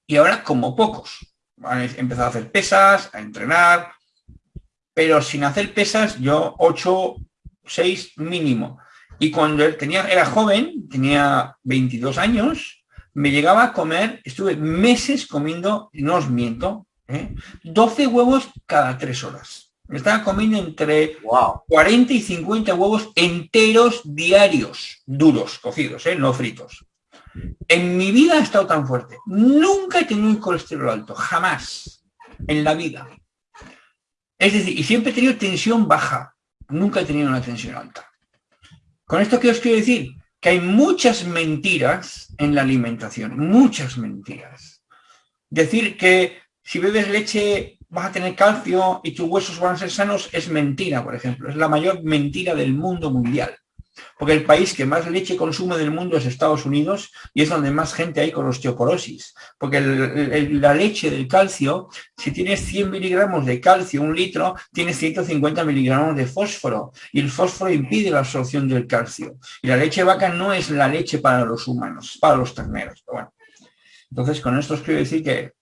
Y ahora como pocos. He empezado a hacer pesas, a entrenar, pero sin hacer pesas yo 8, 6 mínimo. Y cuando tenía, era joven, tenía 22 años, me llegaba a comer, estuve meses comiendo, no os miento, ¿eh? 12 huevos cada 3 horas. Me estaba comiendo entre Wow. 40 y 50 huevos enteros diarios, duros, cocidos, ¿eh? no fritos. En mi vida he estado tan fuerte. Nunca he tenido un colesterol alto, jamás, en la vida. Es decir, y siempre he tenido tensión baja, nunca he tenido una tensión alta. Con esto, ¿qué os quiero decir? Que hay muchas mentiras en la alimentación, muchas mentiras. Decir que si bebes leche vas a tener calcio y tus huesos van a ser sanos es mentira, por ejemplo. Es la mayor mentira del mundo mundial. Porque el país que más leche consume del mundo es Estados Unidos y es donde más gente hay con osteoporosis. Porque la leche del calcio, si tienes 100 miligramos de calcio, un litro, tienes 150 miligramos de fósforo. Y el fósforo impide la absorción del calcio. Y la leche vaca no es la leche para los humanos, para los terneros. Pero bueno. Entonces, con esto os quiero decir que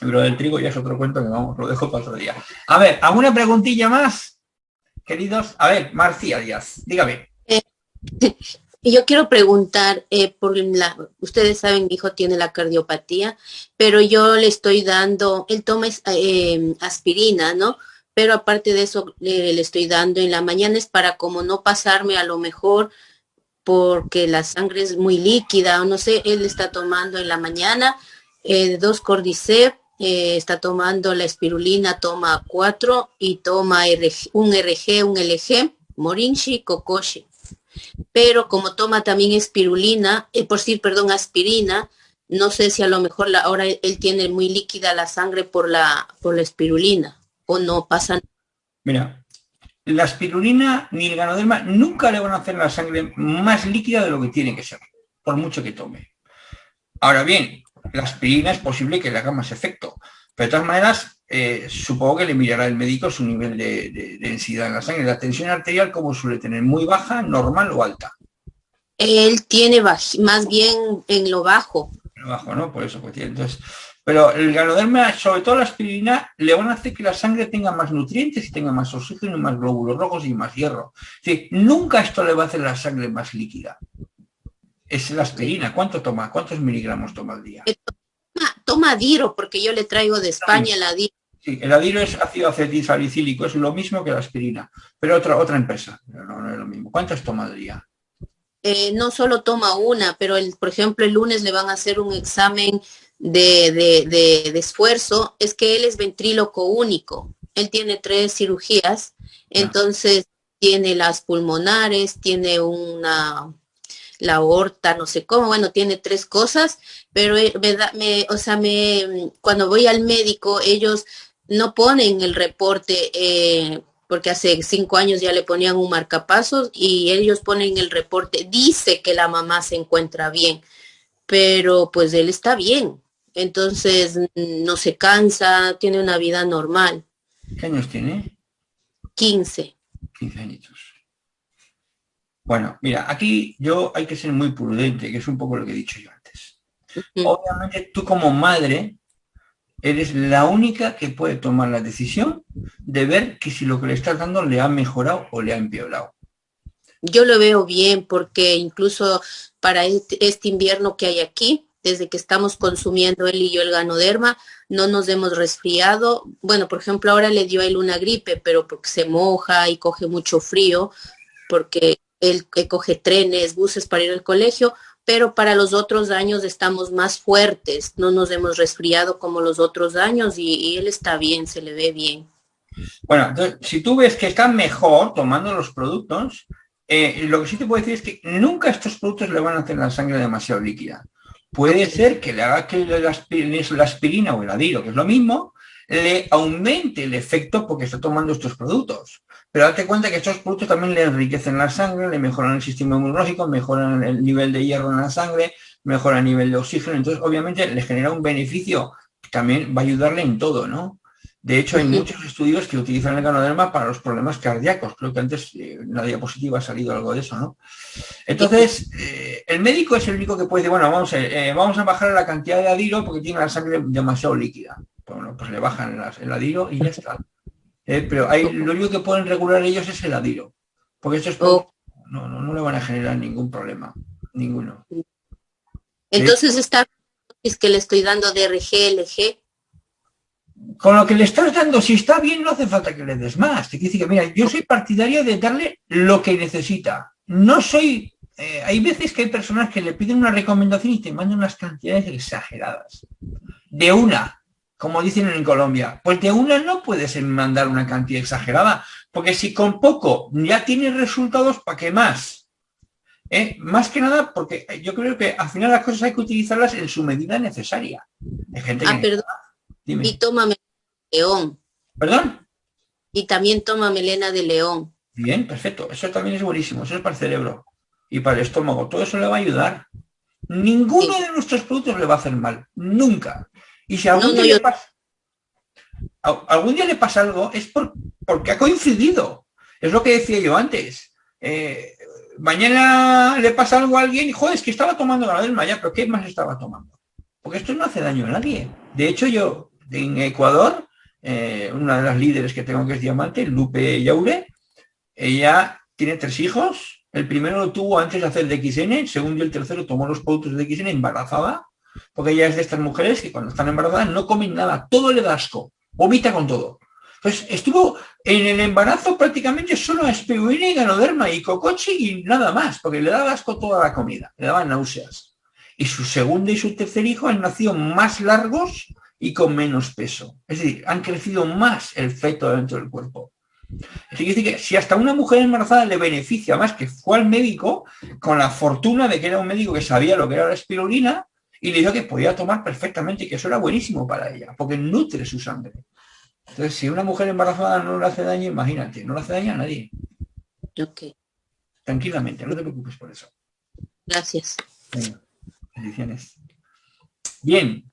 lo del trigo ya es otro cuento que vamos, lo dejo para otro día. A ver, ¿alguna preguntilla más? Queridos, a ver, Marcia Díaz, dígame. Y yo quiero preguntar, eh, ustedes saben, mi hijo tiene la cardiopatía, pero yo le estoy dando, él toma eh, aspirina, ¿no? Pero aparte de eso, le, estoy dando en la mañana es para como no pasarme a lo mejor porque la sangre es muy líquida o no sé, él está tomando en la mañana eh, dos cordyceps eh, está tomando la espirulina, toma 4 y toma un RG, un LG, Morinchi, Kokoshi. Pero como toma también espirulina, eh, por decir, perdón, aspirina, no sé si a lo mejor la, ahora él tiene muy líquida la sangre por la, por la espirulina o no pasa. Mira, la espirulina ni el ganoderma nunca le van a hacer la sangre más líquida de lo que tiene que ser, por mucho que tome. Ahora bien, la aspirina es posible que le haga más efecto, pero de todas maneras, eh, supongo que le mirará el médico su nivel de, densidad en la sangre. La tensión arterial, como suele tener? ¿Muy baja, normal o alta? Él tiene más bien en lo bajo. En lo bajo, ¿no? Por eso, pues entonces... Pero el ganoderma, sobre todo la aspirina, le van a hacer que la sangre tenga más nutrientes y tenga más oxígeno, más glóbulos rojos y más hierro. Es nunca esto le va a hacer la sangre más líquida. Es la aspirina. ¿Cuánto toma? ¿Cuántos miligramos toma al día? Eh, toma, adiro, porque yo le traigo de España el adiro. Sí, el adiro es ácido acetilsalicílico, es lo mismo que la aspirina, pero otra, otra empresa, no, es lo mismo. ¿Cuántas toma al día? Eh, no solo toma una, pero el, por ejemplo el lunes le van a hacer un examen de, esfuerzo es que él es ventríloco único. Él tiene tres cirugías, entonces tiene las pulmonares, tiene una la aorta, no sé cómo, bueno, tiene tres cosas, pero me me, o sea, me, cuando voy al médico, ellos no ponen el reporte, eh, porque hace cinco años ya le ponían un marcapasos y ellos ponen el reporte, dice que la mamá se encuentra bien, pero pues él está bien, entonces no se cansa, tiene una vida normal. ¿Qué años tiene? 15. 15 añitos. Bueno, mira, aquí yo hay que ser muy prudente, que es un poco lo que he dicho yo Obviamente tú como madre eres la única que puede tomar la decisión de ver que si lo que le estás dando le ha mejorado o le ha empeorado. Yo lo veo bien porque incluso para este, este invierno que hay aquí, desde que estamos consumiendo él y yo el ganoderma, no nos hemos resfriado. Bueno, por ejemplo, ahora le dio a él una gripe, pero porque se moja y coge mucho frío, porque él coge trenes, buses para ir al colegio, pero para los otros años estamos más fuertes, no nos hemos resfriado como los otros años y, él está bien, se le ve bien. Bueno, entonces, si tú ves que está mejor tomando los productos, eh, lo que sí te puedo decir es que nunca estos productos le van a hacer la sangre demasiado líquida. Puede ser que le haga que la aspirina, o el adiro, que es lo mismo, le aumente el efecto porque está tomando estos productos. Pero date cuenta que estos productos también le enriquecen la sangre, le mejoran el sistema inmunológico, mejoran el nivel de hierro en la sangre, mejoran el nivel de oxígeno. Entonces, obviamente, le genera un beneficio que también va a ayudarle en todo, ¿no? De hecho, hay muchos estudios que utilizan el ganoderma para los problemas cardíacos. Creo que antes eh, en la diapositiva ha salido algo de eso, ¿no? Entonces, eh, el médico es el único que puede decir, bueno, vamos, eh, vamos a bajar la cantidad de adiro porque tiene la sangre demasiado líquida. Bueno, pues le bajan el adiro y ya está. Pero hay, lo único que pueden regular ellos es el adiro. Porque esto es oh. no, no, no le van a generar ningún problema. Ninguno. Entonces está es que le estoy dando DRG, LG con lo que le estás dando, si está bien, no hace falta que le des más. Te quiere que, mira, yo soy partidario de darle lo que necesita. No soy... Eh, hay veces que hay personas que le piden una recomendación y te mandan unas cantidades exageradas. De una, como dicen en Colombia. Pues de una no puedes mandar una cantidad exagerada, porque si con poco ya tienes resultados, ¿para qué más? ¿Eh? Más que nada porque yo creo que al final las cosas hay que utilizarlas en su medida necesaria. Hay gente ah, perdón. Y toma león. ¿Perdón? Y también toma melena de león. Bien, perfecto. Eso también es buenísimo. Eso es para el cerebro y para el estómago. Todo eso le va a ayudar. Ninguno de nuestros productos le va a hacer mal. Nunca. Y si algún, día, le pasa, algún día le pasa algo, es porque ha coincidido. Es lo que decía yo antes. Eh, mañana le pasa algo a alguien y, joder, es que estaba tomando la del Maya, pero ¿qué más estaba tomando? Porque esto no hace daño a nadie. De hecho, yo en Ecuador, eh, una de las líderes que tengo que es Diamante, Lupe Yaure, ella tiene tres hijos, el primero lo tuvo antes de hacer DXN, el segundo y el tercero tomó los productos de DXN embarazada, porque ella es de estas mujeres que cuando están embarazadas no comen nada, todo le da asco, vomita con todo. Pues estuvo en el embarazo prácticamente solo a espirulina ganoderma y cocochi y nada más, porque le daba asco toda la comida, le daba náuseas. Y su segundo y su tercer hijo han nacido más largos y con menos peso. Es decir, han crecido más el feto dentro del cuerpo. Decir, que si hasta una mujer embarazada le beneficia más que fue al médico con la fortuna de que era un médico que sabía lo que era la espirulina y le dijo que podía tomar perfectamente y que eso era buenísimo para ella, porque nutre su sangre. Entonces, si una mujer embarazada no le hace daño, imagínate, no le hace daño a nadie. Ok. Tranquilamente, no te preocupes por eso. Gracias. bendiciones. Bien.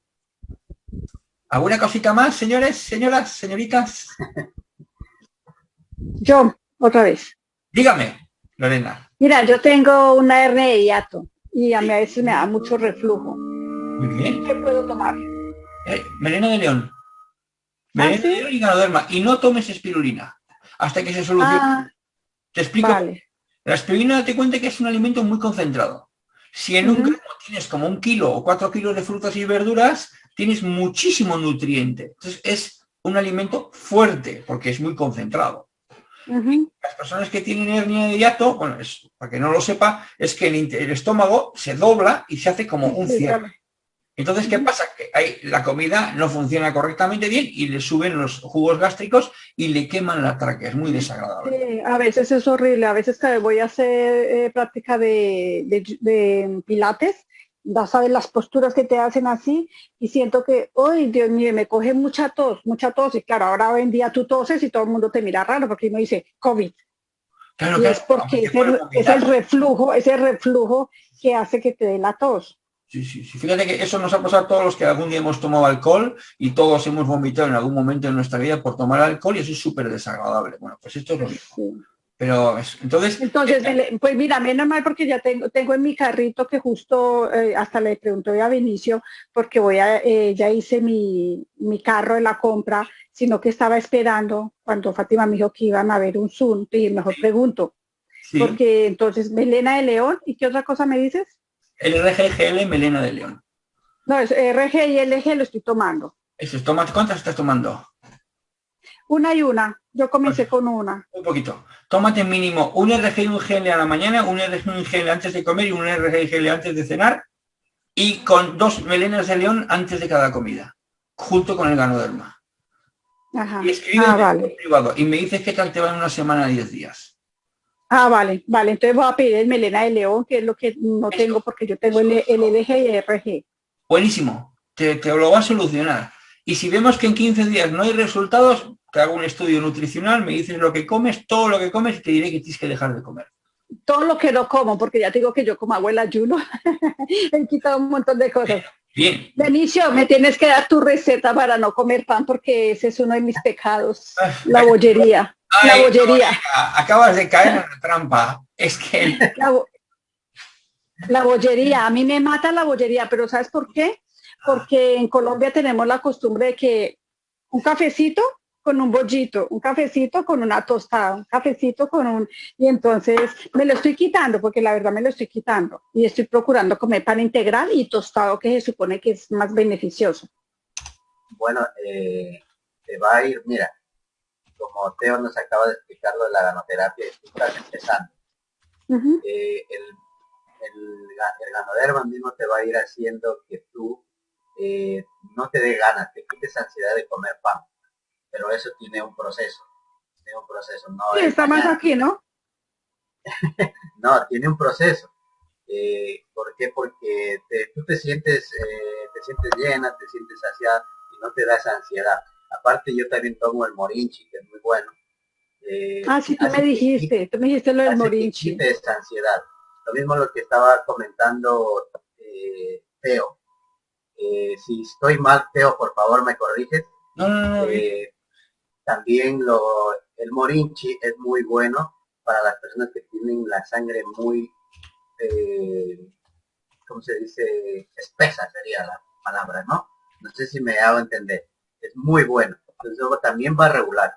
¿Alguna cosita más, señores, señoras, señoritas? Yo, otra vez. Dígame, Lorena. Mira, yo tengo una hernia de hiato y a mí a veces me da mucho reflujo. Muy bien. ¿Qué puedo tomar? Eh, Melena de León. ¿Ah, Melena sí? de León y ganoderma. Y no tomes espirulina hasta que se solucione. Ah, Te explico. vale. La espirulina, date cuenta que es un alimento muy concentrado. Si en un gramo tienes como un kilo o cuatro kilos de frutas y verduras, tienes muchísimo nutriente. Entonces es un alimento fuerte porque es muy concentrado. Las personas que tienen hernia de hiato, bueno, es, para que no lo sepa, es que el, estómago se dobla y se hace como un cierre. Entonces, ¿qué pasa? Que hay, la comida no funciona correctamente bien y le suben los jugos gástricos y le queman la tráquea. Es muy desagradable. Sí, a veces es horrible, a veces que voy a hacer eh, práctica de, de- de pilates, ya sabes las posturas que te hacen así y siento que, ¡ay, Dios mío, me coge mucha tos, mucha tos! Y claro, ahora hoy en día tú toses y todo el mundo te mira raro porque uno dice COVID. Claro, Y claro, es porque es el, es el reflujo, ese reflujo que hace que te dé la tos. Sí, sí, sí. Fíjate que eso nos ha pasado a todos los que algún día hemos tomado alcohol y todos hemos vomitado en algún momento de nuestra vida por tomar alcohol y eso es súper desagradable. Bueno, pues esto es lo mismo. Pero es- entonces, Entonces, le- pues mira, menos mal porque ya tengo, tengo en mi carrito que justo eh, hasta le pregunté a Vinicio porque voy a, eh, ya hice mi, mi carro de la compra, sino que estaba esperando cuando Fátima me dijo que iban a ver un Zoom y mejor pregunto, sí, porque entonces Melena de León, ¿y qué otra cosa me dices? El RGGL Melena de León. No, es RG y LG lo estoy tomando. Eso es, toma- ¿Cuántas estás tomando? Una y una, yo comencé con una. Un poquito. Tómate mínimo un RG y un GL a la mañana, un RG y un GL antes de comer y un RG y GL antes de cenar y con dos melenas de león antes de cada comida, junto con el ganoderma. Ajá. Y escribe Ah, vale. privado y me dices qué tal te va en una semana, 10 días. Ah, vale, vale. Entonces voy a pedir el Melena de León, que es lo que no tengo porque yo tengo el, el LG y el RG. Buenísimo, te, te lo va a solucionar. Y si vemos que en 15 días no hay resultados, te hago un estudio nutricional, me dices lo que comes, todo lo que comes y te diré que tienes que dejar de comer. todo lo que no como, porque ya te digo que yo como el ayuno, he quitado un montón de cosas. Bien, Benicio, me tienes que dar tu receta para no comer pan, porque ese es uno de mis pecados, Ay, la bollería, Ay, bollería, acabas de caer en la trampa. Es que la, bo- la bollería, a mí me mata la bollería, pero ¿sabes por qué? Porque en Colombia tenemos la costumbre de que un cafecito con un bollito, un cafecito con una tostada, un cafecito con un... Y entonces me lo estoy quitando, porque la verdad me lo estoy quitando. Y estoy procurando comer pan integral y tostado, que se supone que es más beneficioso. Bueno, eh, te va a ir, mira, como Teo nos acaba de explicar lo de la ganoterapia, tú estás empezando. Eh, el, el, el ganoderma mismo te va a ir haciendo que tú eh, no te dé ganas, te quites ansiedad de comer pan. Pero eso tiene un proceso, tiene un proceso, no Sí, está más aquí, ¿no? No, tiene un proceso. Eh, ¿Por qué? Porque te- tú te sientes, eh, te sientes llena, te sientes saciada y no te da esa ansiedad. Aparte yo también tomo el morinchi, que es muy bueno. Eh, Ah, sí, tú me que dijiste, tú me dijiste lo del morinchi. quite esa ansiedad. Lo mismo lo que estaba comentando eh, Teo. Eh, si estoy mal, Teo, por favor me corriges. no, no, no. Eh, también lo, el morinchi es muy bueno para las personas que tienen la sangre muy, eh, ¿cómo se dice? Espesa sería la palabra, ¿no? No sé si me hago entender. Es muy bueno. Entonces también va a regular.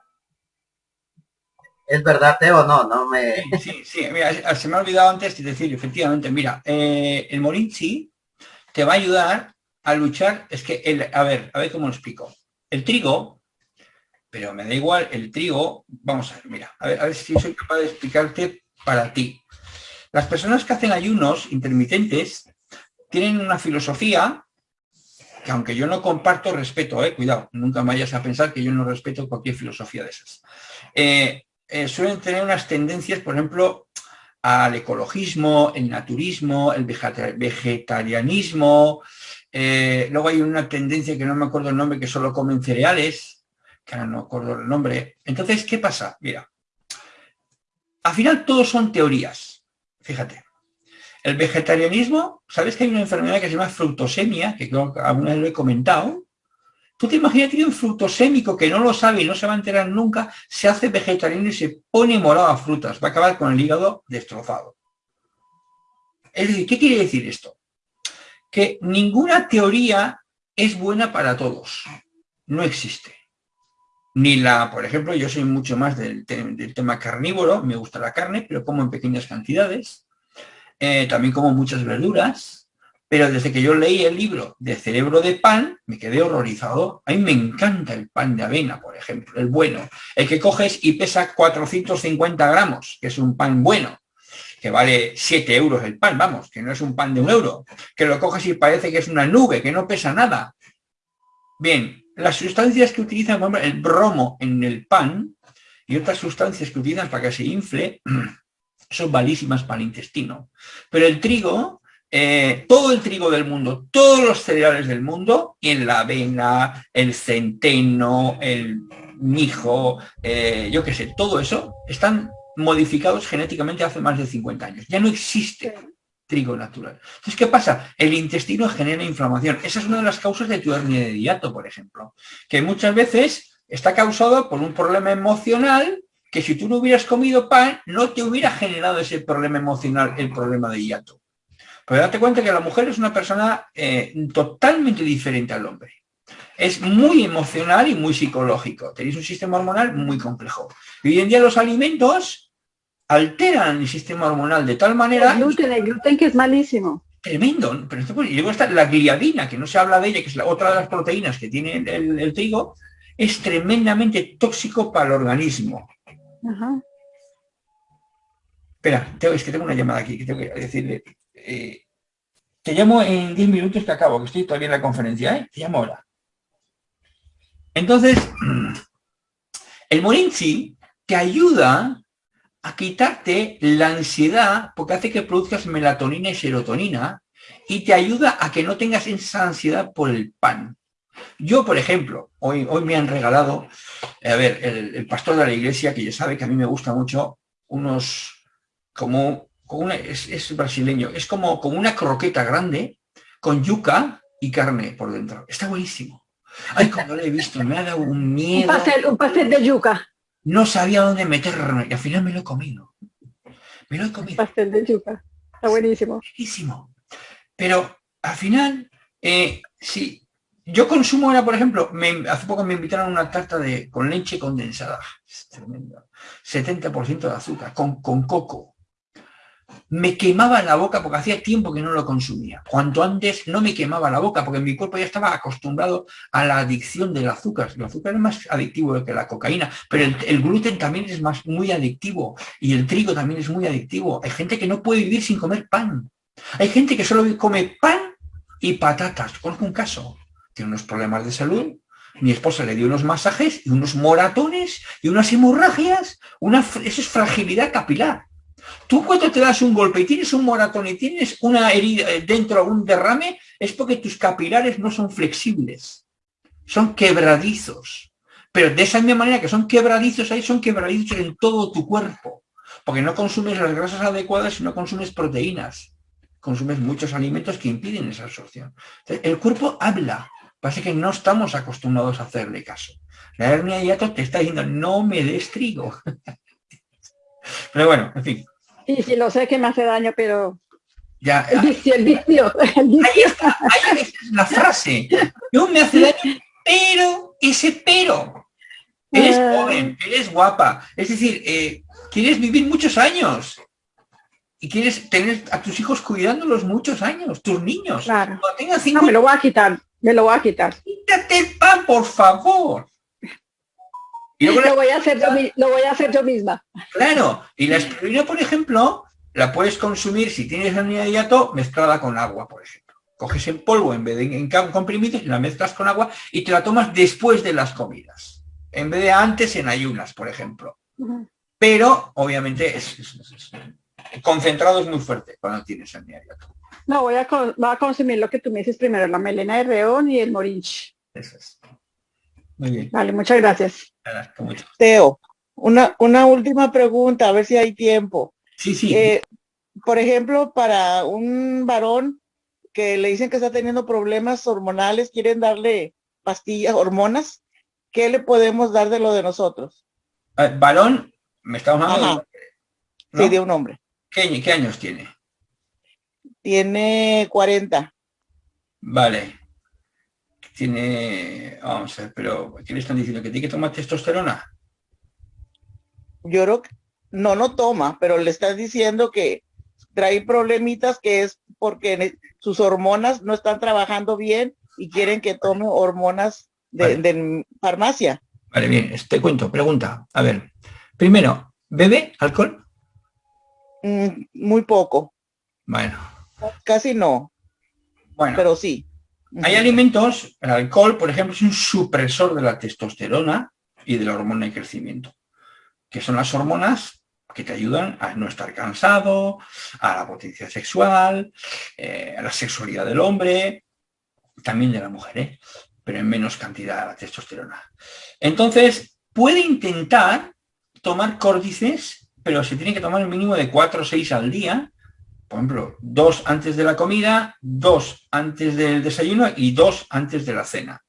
¿Es verdad, Teo? No, no me... Sí, sí, sí, mira, se me ha olvidado antes de decir, efectivamente, mira, eh, el morinchi te va a ayudar a luchar, es que, el, a ver, a ver cómo lo explico. El trigo, pero me da igual, el trigo, vamos a ver, mira, a ver, a ver si soy capaz de explicarte para ti. Las personas que hacen ayunos intermitentes tienen una filosofía que aunque yo no comparto, respeto, eh, cuidado, nunca vayas a pensar que yo no respeto cualquier filosofía de esas. Eh, eh, suelen tener unas tendencias, por ejemplo, al ecologismo, el naturismo, el vegetarianismo. luego hay una tendencia que no me acuerdo el nombre, que solo comen cereales, que ahora no acuerdo el nombre. Entonces, ¿qué pasa? Mira, al final todos son teorías, fíjate. El vegetarianismo, ¿sabes que hay una enfermedad que se llama fructosemia? Que creo que alguna vez lo he comentado. Tú te imaginas que un fructosémico que no lo sabe y no se va a enterar nunca, se hace vegetariano y se pone morado a frutas. Va a acabar con el hígado destrozado. Es decir, ¿qué quiere decir esto? Que ninguna teoría es buena para todos. No existe. Ni la, por ejemplo, yo soy mucho más del, del tema carnívoro, me gusta la carne, pero como en pequeñas cantidades. Eh, también como muchas verduras, pero desde que yo leí el libro de Cerebro de Pan, me quedé horrorizado. A mí me encanta el pan de avena, por ejemplo, el bueno, el que coges y pesa 450 gramos, que es un pan bueno, que vale 7 euros el pan, vamos, que no es un pan de un euro, que lo coges y parece que es una nube, que no pesa nada. Bien, las sustancias que utilizan, el bromo en el pan y otras sustancias que utilizan para que se infle, son valísimas para el intestino. Pero el trigo, eh, todo el trigo del mundo, todos los cereales del mundo, en la avena, el centeno, el mijo, eh, yo qué sé, todo eso, están modificados genéticamente hace más de 50 años. Ya no existe trigo natural. Entonces, ¿qué pasa? El intestino genera inflamación. Esa es una de las causas de tu hernia de hiato, por ejemplo, que muchas veces está causado por un problema emocional que si tú no hubieras comido pan, no te hubiera generado ese problema emocional, el problema de hiato. Pero date cuenta que la mujer es una persona eh, totalmente diferente al hombre. Es muy emocional y muy psicológico. Tenéis un sistema hormonal muy complejo. Y hoy en día los alimentos alteran el sistema hormonal de tal manera... El gluten, el gluten que es malísimo. Tremendo. Pero y luego está la gliadina, que no se habla de ella, que es la otra de las proteínas que tiene el trigo, es tremendamente tóxico para el organismo. Espera, es que tengo una llamada aquí, que tengo que decirle. Eh, te llamo en 10 minutos que acabo, que estoy todavía en la conferencia, ¿eh? Te llamo ahora. Entonces, el Morinchi te ayuda a quitarte la ansiedad porque hace que produzcas melatonina y serotonina y te ayuda a que no tengas esa ansiedad por el pan. Yo, por ejemplo, hoy, hoy me han regalado, a ver, el, pastor de la iglesia, que ya sabe que a mí me gusta mucho, unos, como, es, brasileño, es como, como una croqueta grande con yuca y carne por dentro. Está buenísimo. Ay, cuando lo he visto, me ha dado un miedo. Un pastel, un pastel de yuca. No sabía dónde meterme y al final me lo he comido. Me lo he comido. Un pastel de yuca. Está buenísimo. Buenísimo. Pero al final, eh, sí, yo consumo ahora, por ejemplo, hace poco me invitaron a una tarta de, con leche condensada. Es tremendo. 70% de azúcar, con, con coco. Me quemaba la boca porque hacía tiempo que no lo consumía. Cuanto antes no me quemaba la boca porque mi cuerpo ya estaba acostumbrado a la adicción del azúcar. El azúcar es más adictivo que la cocaína, pero el, el gluten también es más, muy adictivo y el trigo también es muy adictivo. Hay gente que no puede vivir sin comer pan. Hay gente que solo come pan y patatas. Conozco un caso tiene unos problemas de salud, mi esposa le dio unos masajes y unos moratones y unas hemorragias, una, eso es fragilidad capilar. Tú cuando te das un golpe y tienes un moratón y tienes una herida eh, dentro, un derrame, es porque tus capilares no son flexibles, son quebradizos. Pero de esa misma manera que son quebradizos ahí, son quebradizos en todo tu cuerpo, porque no consumes las grasas adecuadas y no consumes proteínas. Consumes muchos alimentos que impiden esa absorción. el cuerpo habla, Pasa que no estamos acostumbrados a hacerle caso. La hernia de hiato te está diciendo, no me des trigo. pero bueno, en fin. Sí, sí, lo sé que me hace daño, pero... Ya, el vicio, el vicio. Ahí está, ahí es la frase. No me hace daño, pero ese pero. Eres ah. joven, eres guapa. Es decir, eh, quieres vivir muchos años. Y quieres tener a tus hijos cuidándolos muchos años, tus niños. Claro. No, me lo voy a quitar. Me lo voy a quitar. Quítate el pan, por favor. Y lo, voy a hacer yo, lo voy a hacer yo misma. Claro. Y la espirulina, por ejemplo, la puedes consumir si tienes de hiato mezclada con agua, por ejemplo. Coges en polvo en vez de en comprimidos y la mezclas con agua y te la tomas después de las comidas, en vez de antes en ayunas, por ejemplo. Pero, obviamente, es, concentrado es muy fuerte cuando tienes diario. No, voy a, consumir lo que tú me dices primero, la melena de reón y el morinch. Eso es. Muy bien. Vale, muchas gracias. Teo, una, una última pregunta, a ver si hay tiempo. Sí, sí. Eh, por ejemplo, para un varón que le dicen que está teniendo problemas hormonales, quieren darle pastillas, hormonas, ¿qué le podemos dar de lo de nosotros? Eh, varón, me estamos hablando de, Sí, de un hombre. ¿Qué, ¿Qué años tiene? Tiene 40. Vale. Tiene, vamos a ver, pero ¿qué le están diciendo? ¿Que tiene que tomar testosterona? Yo creo que no, no toma, pero le estás diciendo que trae problemitas que es porque sus hormonas no están trabajando bien y quieren que tome hormonas de, farmacia. Vale, bien, te cuento, pregunta. A ver, primero, ¿bebe alcohol? Mm, muy poco. Bueno. Casi no. Bueno. Pero sí. Hay alimentos, el alcohol, por ejemplo, es un supresor de la testosterona y de la hormona de crecimiento, que son las hormonas que te ayudan a no estar cansado, a la potencia sexual, eh, a la sexualidad del hombre, también de la mujer, ¿eh? pero en menos cantidad de la testosterona. Entonces, puede intentar tomar córdices, pero se tiene que tomar un mínimo de 4 o 6 al día, por ejemplo, dos antes de la comida, dos antes del desayuno y dos antes de la cena.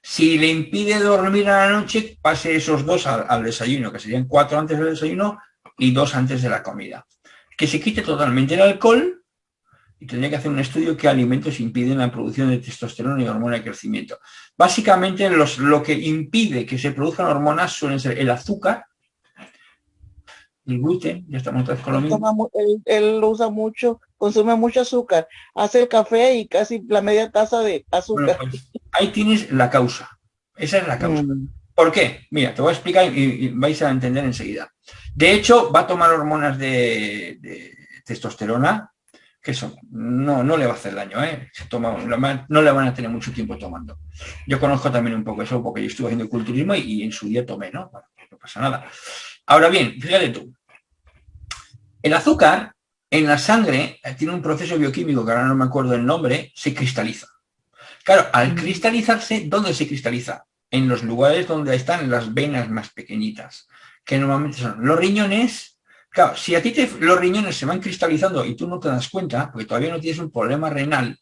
Si le impide dormir a la noche, pase esos dos al, desayuno, que serían cuatro antes del desayuno y dos antes de la comida. Que se quite totalmente el alcohol y tendría que hacer un estudio qué alimentos impiden la producción de testosterona y hormona de crecimiento. Básicamente los, lo que impide que se produzcan hormonas suelen ser el azúcar, el gluten, ya estamos otra con lo mismo. Él, lo usa mucho, consume mucho azúcar, hace el café y casi la media taza de azúcar. Pues, ahí tienes la causa, esa es la causa. Mm. ¿Por qué? Mira, te voy a explicar y, vais a entender enseguida. De hecho, va a tomar hormonas de, testosterona, que eso no, no le va a hacer daño, ¿eh? toma, no le van a tener mucho tiempo tomando. Yo conozco también un poco eso, porque yo estuve haciendo culturismo y, en su día tomé, ¿no? no pasa nada. Ahora bien, fíjate tú, el azúcar en la sangre eh, tiene un proceso bioquímico, que ahora no me acuerdo el nombre, se cristaliza. Claro, al cristalizarse, ¿dónde se cristaliza? en los lugares donde están las venas más pequeñitas, que normalmente son los riñones. Claro, si a ti los riñones se van cristalizando y tú no te das cuenta, porque todavía no tienes un problema renal,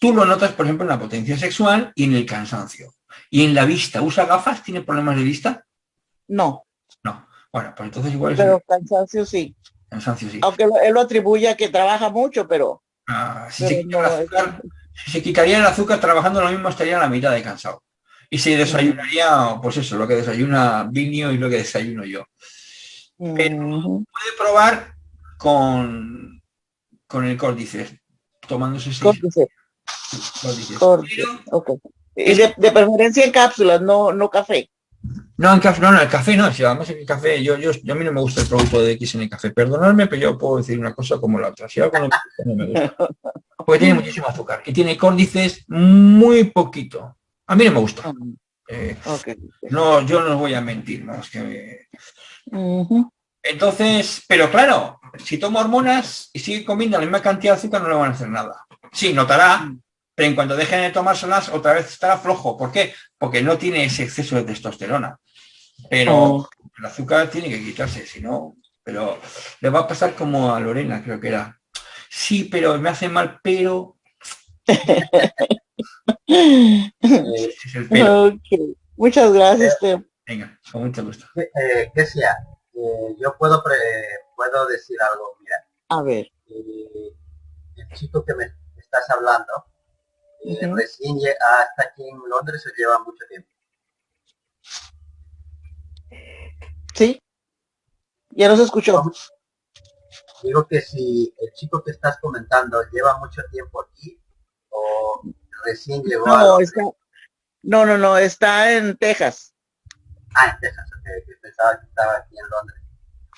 tú lo notas, por ejemplo, en la potencia sexual y en el cansancio. Y en la vista, ¿usa gafas? ¿Tiene problemas de vista? No. No. Bueno, pues entonces igual es... Pero cansancio sí. Cansancio sí. Aunque él lo atribuye a que trabaja mucho, pero... Ah, si, se si se quitaría el azúcar trabajando lo mismo estaría a la mitad de cansado. Y se desayunaría, pues eso, lo que desayuna Vinio y lo que desayuno yo. Pero puede probar con, con el córdice, tomándose seis. Córdice. Y de, preferencia en cápsulas, no, no café. No, en café, no, no, el café no, si además el café, yo, yo, a mí no me gusta el producto de X en el café, perdonadme, pero yo puedo decir una cosa como la otra, si algo no me gusta, porque tiene muchísimo azúcar y tiene córdices muy poquito, a mí no me gusta. Eh, no, yo no os voy a mentir, ¿no? que... Entonces, pero claro, si toma hormonas y sigue comiendo la misma cantidad de azúcar, no le van a hacer nada. Sí, notará, mm. Pero en cuanto dejen de tomárselas, otra vez estará flojo. ¿Por qué? Porque no tiene ese exceso de testosterona. Pero oh. el azúcar tiene que quitarse, si no, pero le va a pasar como a Lorena, creo que era. Sí, pero me hace mal, pero... Muchas gracias, Teo. Venga, con mucho gusto. Eh, eh, yo puedo puedo decir algo, mira. A ver. Eh, el chico que me estás hablando, recién hasta aquí en Londres se lleva mucho tiempo. Sí. Ya nos escuchó. Digo que si el chico que estás comentando lleva mucho tiempo aquí o recién llegó no, no, no, no, está en Texas. Ah, en Texas, pensaba que estaba aquí en Londres.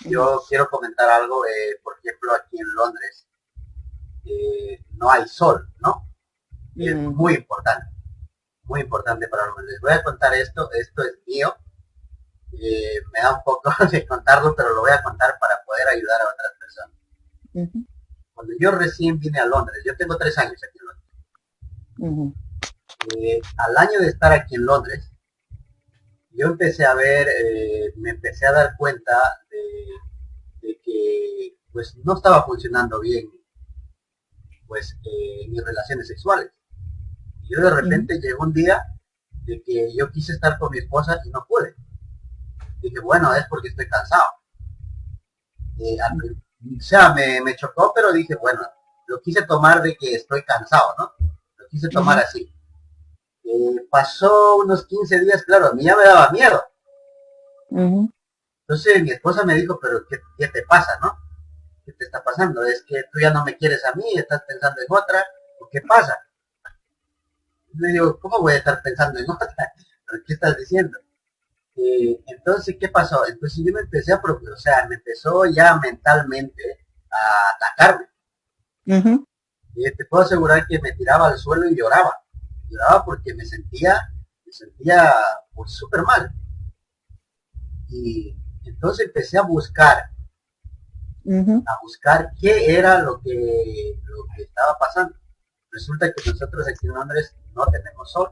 Yo quiero comentar algo, eh, por ejemplo, aquí en Londres eh, no hay sol, ¿no? Y es muy importante, muy importante para los Les voy a contar esto, esto es mío. Eh, me da un poco de contarlo, pero lo voy a contar para poder ayudar a otras personas. Cuando yo recién vine a Londres, yo tengo tres años aquí en Londres. Eh, al año de estar aquí en Londres, yo empecé a ver, eh, me empecé a dar cuenta de, que pues no estaba funcionando bien pues mis relaciones sexuales. Yo de repente llegó un día de que yo quise estar con mi esposa y no pude. Dije, bueno, es porque estoy cansado. Eh, o sea, me, chocó, pero dije, bueno, lo quise tomar de que estoy cansado, ¿no? Lo quise tomar así. Eh, pasó unos 15 días, claro, a mí ya me daba miedo. Entonces mi esposa me dijo, pero ¿qué, te pasa, no? ¿Qué te está pasando? ¿Es que tú ya no me quieres a mí? ¿Estás pensando en otra? ¿O qué pasa? Me digo, ¿cómo voy a estar pensando en otra? qué estás diciendo? Eh, entonces, ¿qué pasó? Entonces yo me empecé a, o sea, me empezó ya mentalmente a atacarme. Y te puedo asegurar que me tiraba al suelo y lloraba lloraba porque me sentía, me sentía pues súper mal. Y entonces empecé a buscar, a buscar qué era lo que, lo que estaba pasando. Resulta que nosotros aquí en Londres no tenemos sol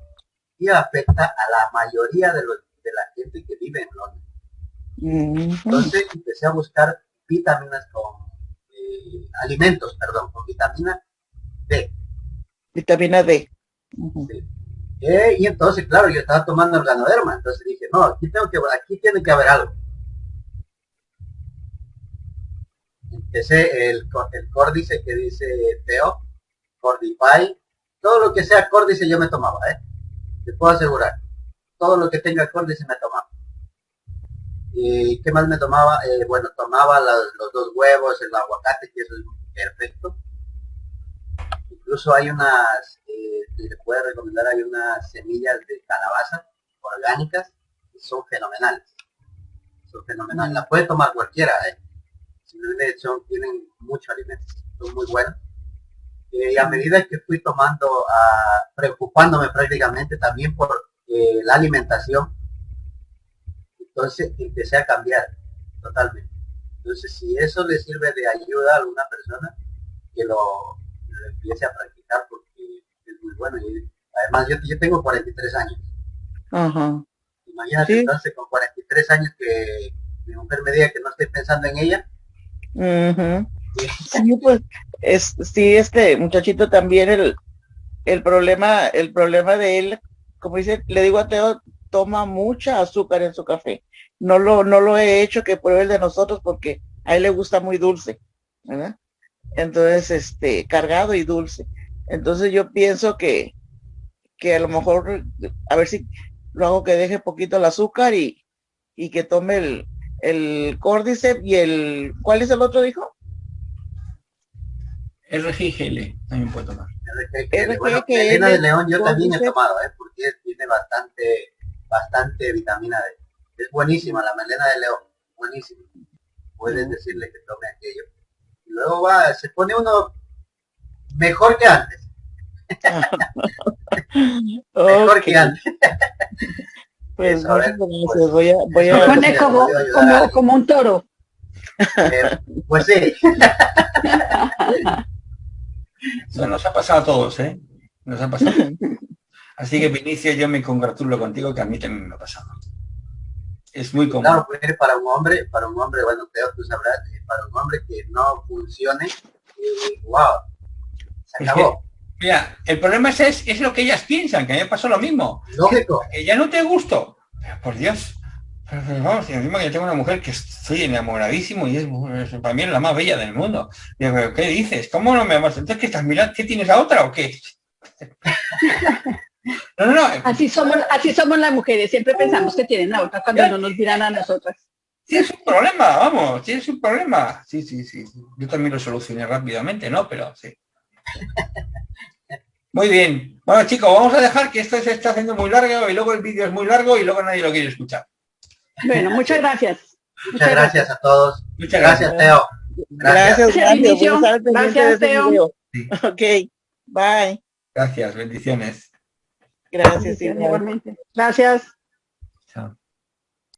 y afecta a la mayoría de, los, de la gente que vive en Londres. Entonces empecé a buscar vitaminas con eh, alimentos, perdón, con vitamina D. Vitamina D. Eh, y entonces, claro, yo estaba tomando el ganoderma, entonces dije, no, aquí tengo que, aquí tiene que haber algo. Empecé el, el córdice que dice Teo, Cordify, todo lo que sea córdice yo me tomaba, ¿eh? Te puedo asegurar. Todo lo que tenga córdice me tomaba. ¿Y qué más me tomaba? Eh, bueno, tomaba los, dos huevos, el aguacate, que eso es perfecto. Incluso hay unas les puede recomendar, hay unas semillas de calabaza orgánicas que son fenomenales. Son fenomenales. La puede tomar cualquiera, ¿eh? Simplemente son, tienen mucho alimento, son muy buenos. Eh, y a medida que fui tomando, ah, preocupándome prácticamente también por eh, la alimentación, entonces empecé a cambiar totalmente. Entonces, si eso le sirve de ayuda a alguna persona, que lo, lo empiece a practicar porque bueno. Y además yo, yo tengo 43 años. Imagínate entonces con 43 años que mi mujer me diga que no estoy pensando en ella. Sí, pues es, sí, este muchachito también el, el problema, el problema de él, como dice, le digo a Teo, toma mucha azúcar en su café. No lo, no lo he hecho que pruebe el de nosotros porque a él le gusta muy dulce, ¿verdad? Entonces, este, cargado y dulce. Entonces yo pienso que, que a lo mejor, a ver si lo hago que deje poquito el azúcar y, y que tome el, el Cordyceps y el, ¿cuál es el otro dijo? RGGL también puede tomar. RGGL, bueno, melena de león yo también he tomado, ¿eh? porque tiene bastante, bastante vitamina D. Es buenísima la melena de león, buenísima. Puedes decirle que tome aquello. Y luego va, se pone uno mejor que antes. mejor que antes. Pues, pues, voy a, voy a... pone como, como, como, un toro. Eh, pues sí. Eso nos ha pasado a todos, ¿eh? Nos ha pasado. Así que Vinicia, yo me congratulo contigo que a mí también me ha pasado. Es muy común. Claro, pues, para un hombre, para un hombre, bueno, Teo, tú sabrás, para un hombre que no funcione, eh, wow, mira, el problema es, es, lo que ellas piensan, que a mí me pasó lo mismo. Lógico. Que, ya no te gusto. por Dios. Vamos, y encima que yo tengo una mujer que estoy enamoradísimo y es, para mí la más bella del mundo. Digo, ¿qué dices? ¿Cómo no me amas? Entonces, ¿qué estás mirando? ¿Qué tienes a otra o qué? No, no, no. Así somos, así somos las mujeres, siempre pensamos que tienen a otra cuando no nos miran a nosotras. Tienes un problema, vamos, tienes un problema. Sí, sí, sí. Yo también lo solucioné rápidamente, ¿no? Pero sí. Muy bien. Bueno, chicos, vamos a dejar que esto se está haciendo muy largo y luego el vídeo es muy largo y luego nadie lo quiere escuchar. Bueno, muchas gracias. Muchas, gracias. a todos. Muchas gracias, Teo. Gracias, gracias. Gracias, Teo. Ok, bye. Gracias, bendiciones. Gracias, igualmente. Gracias. Chao.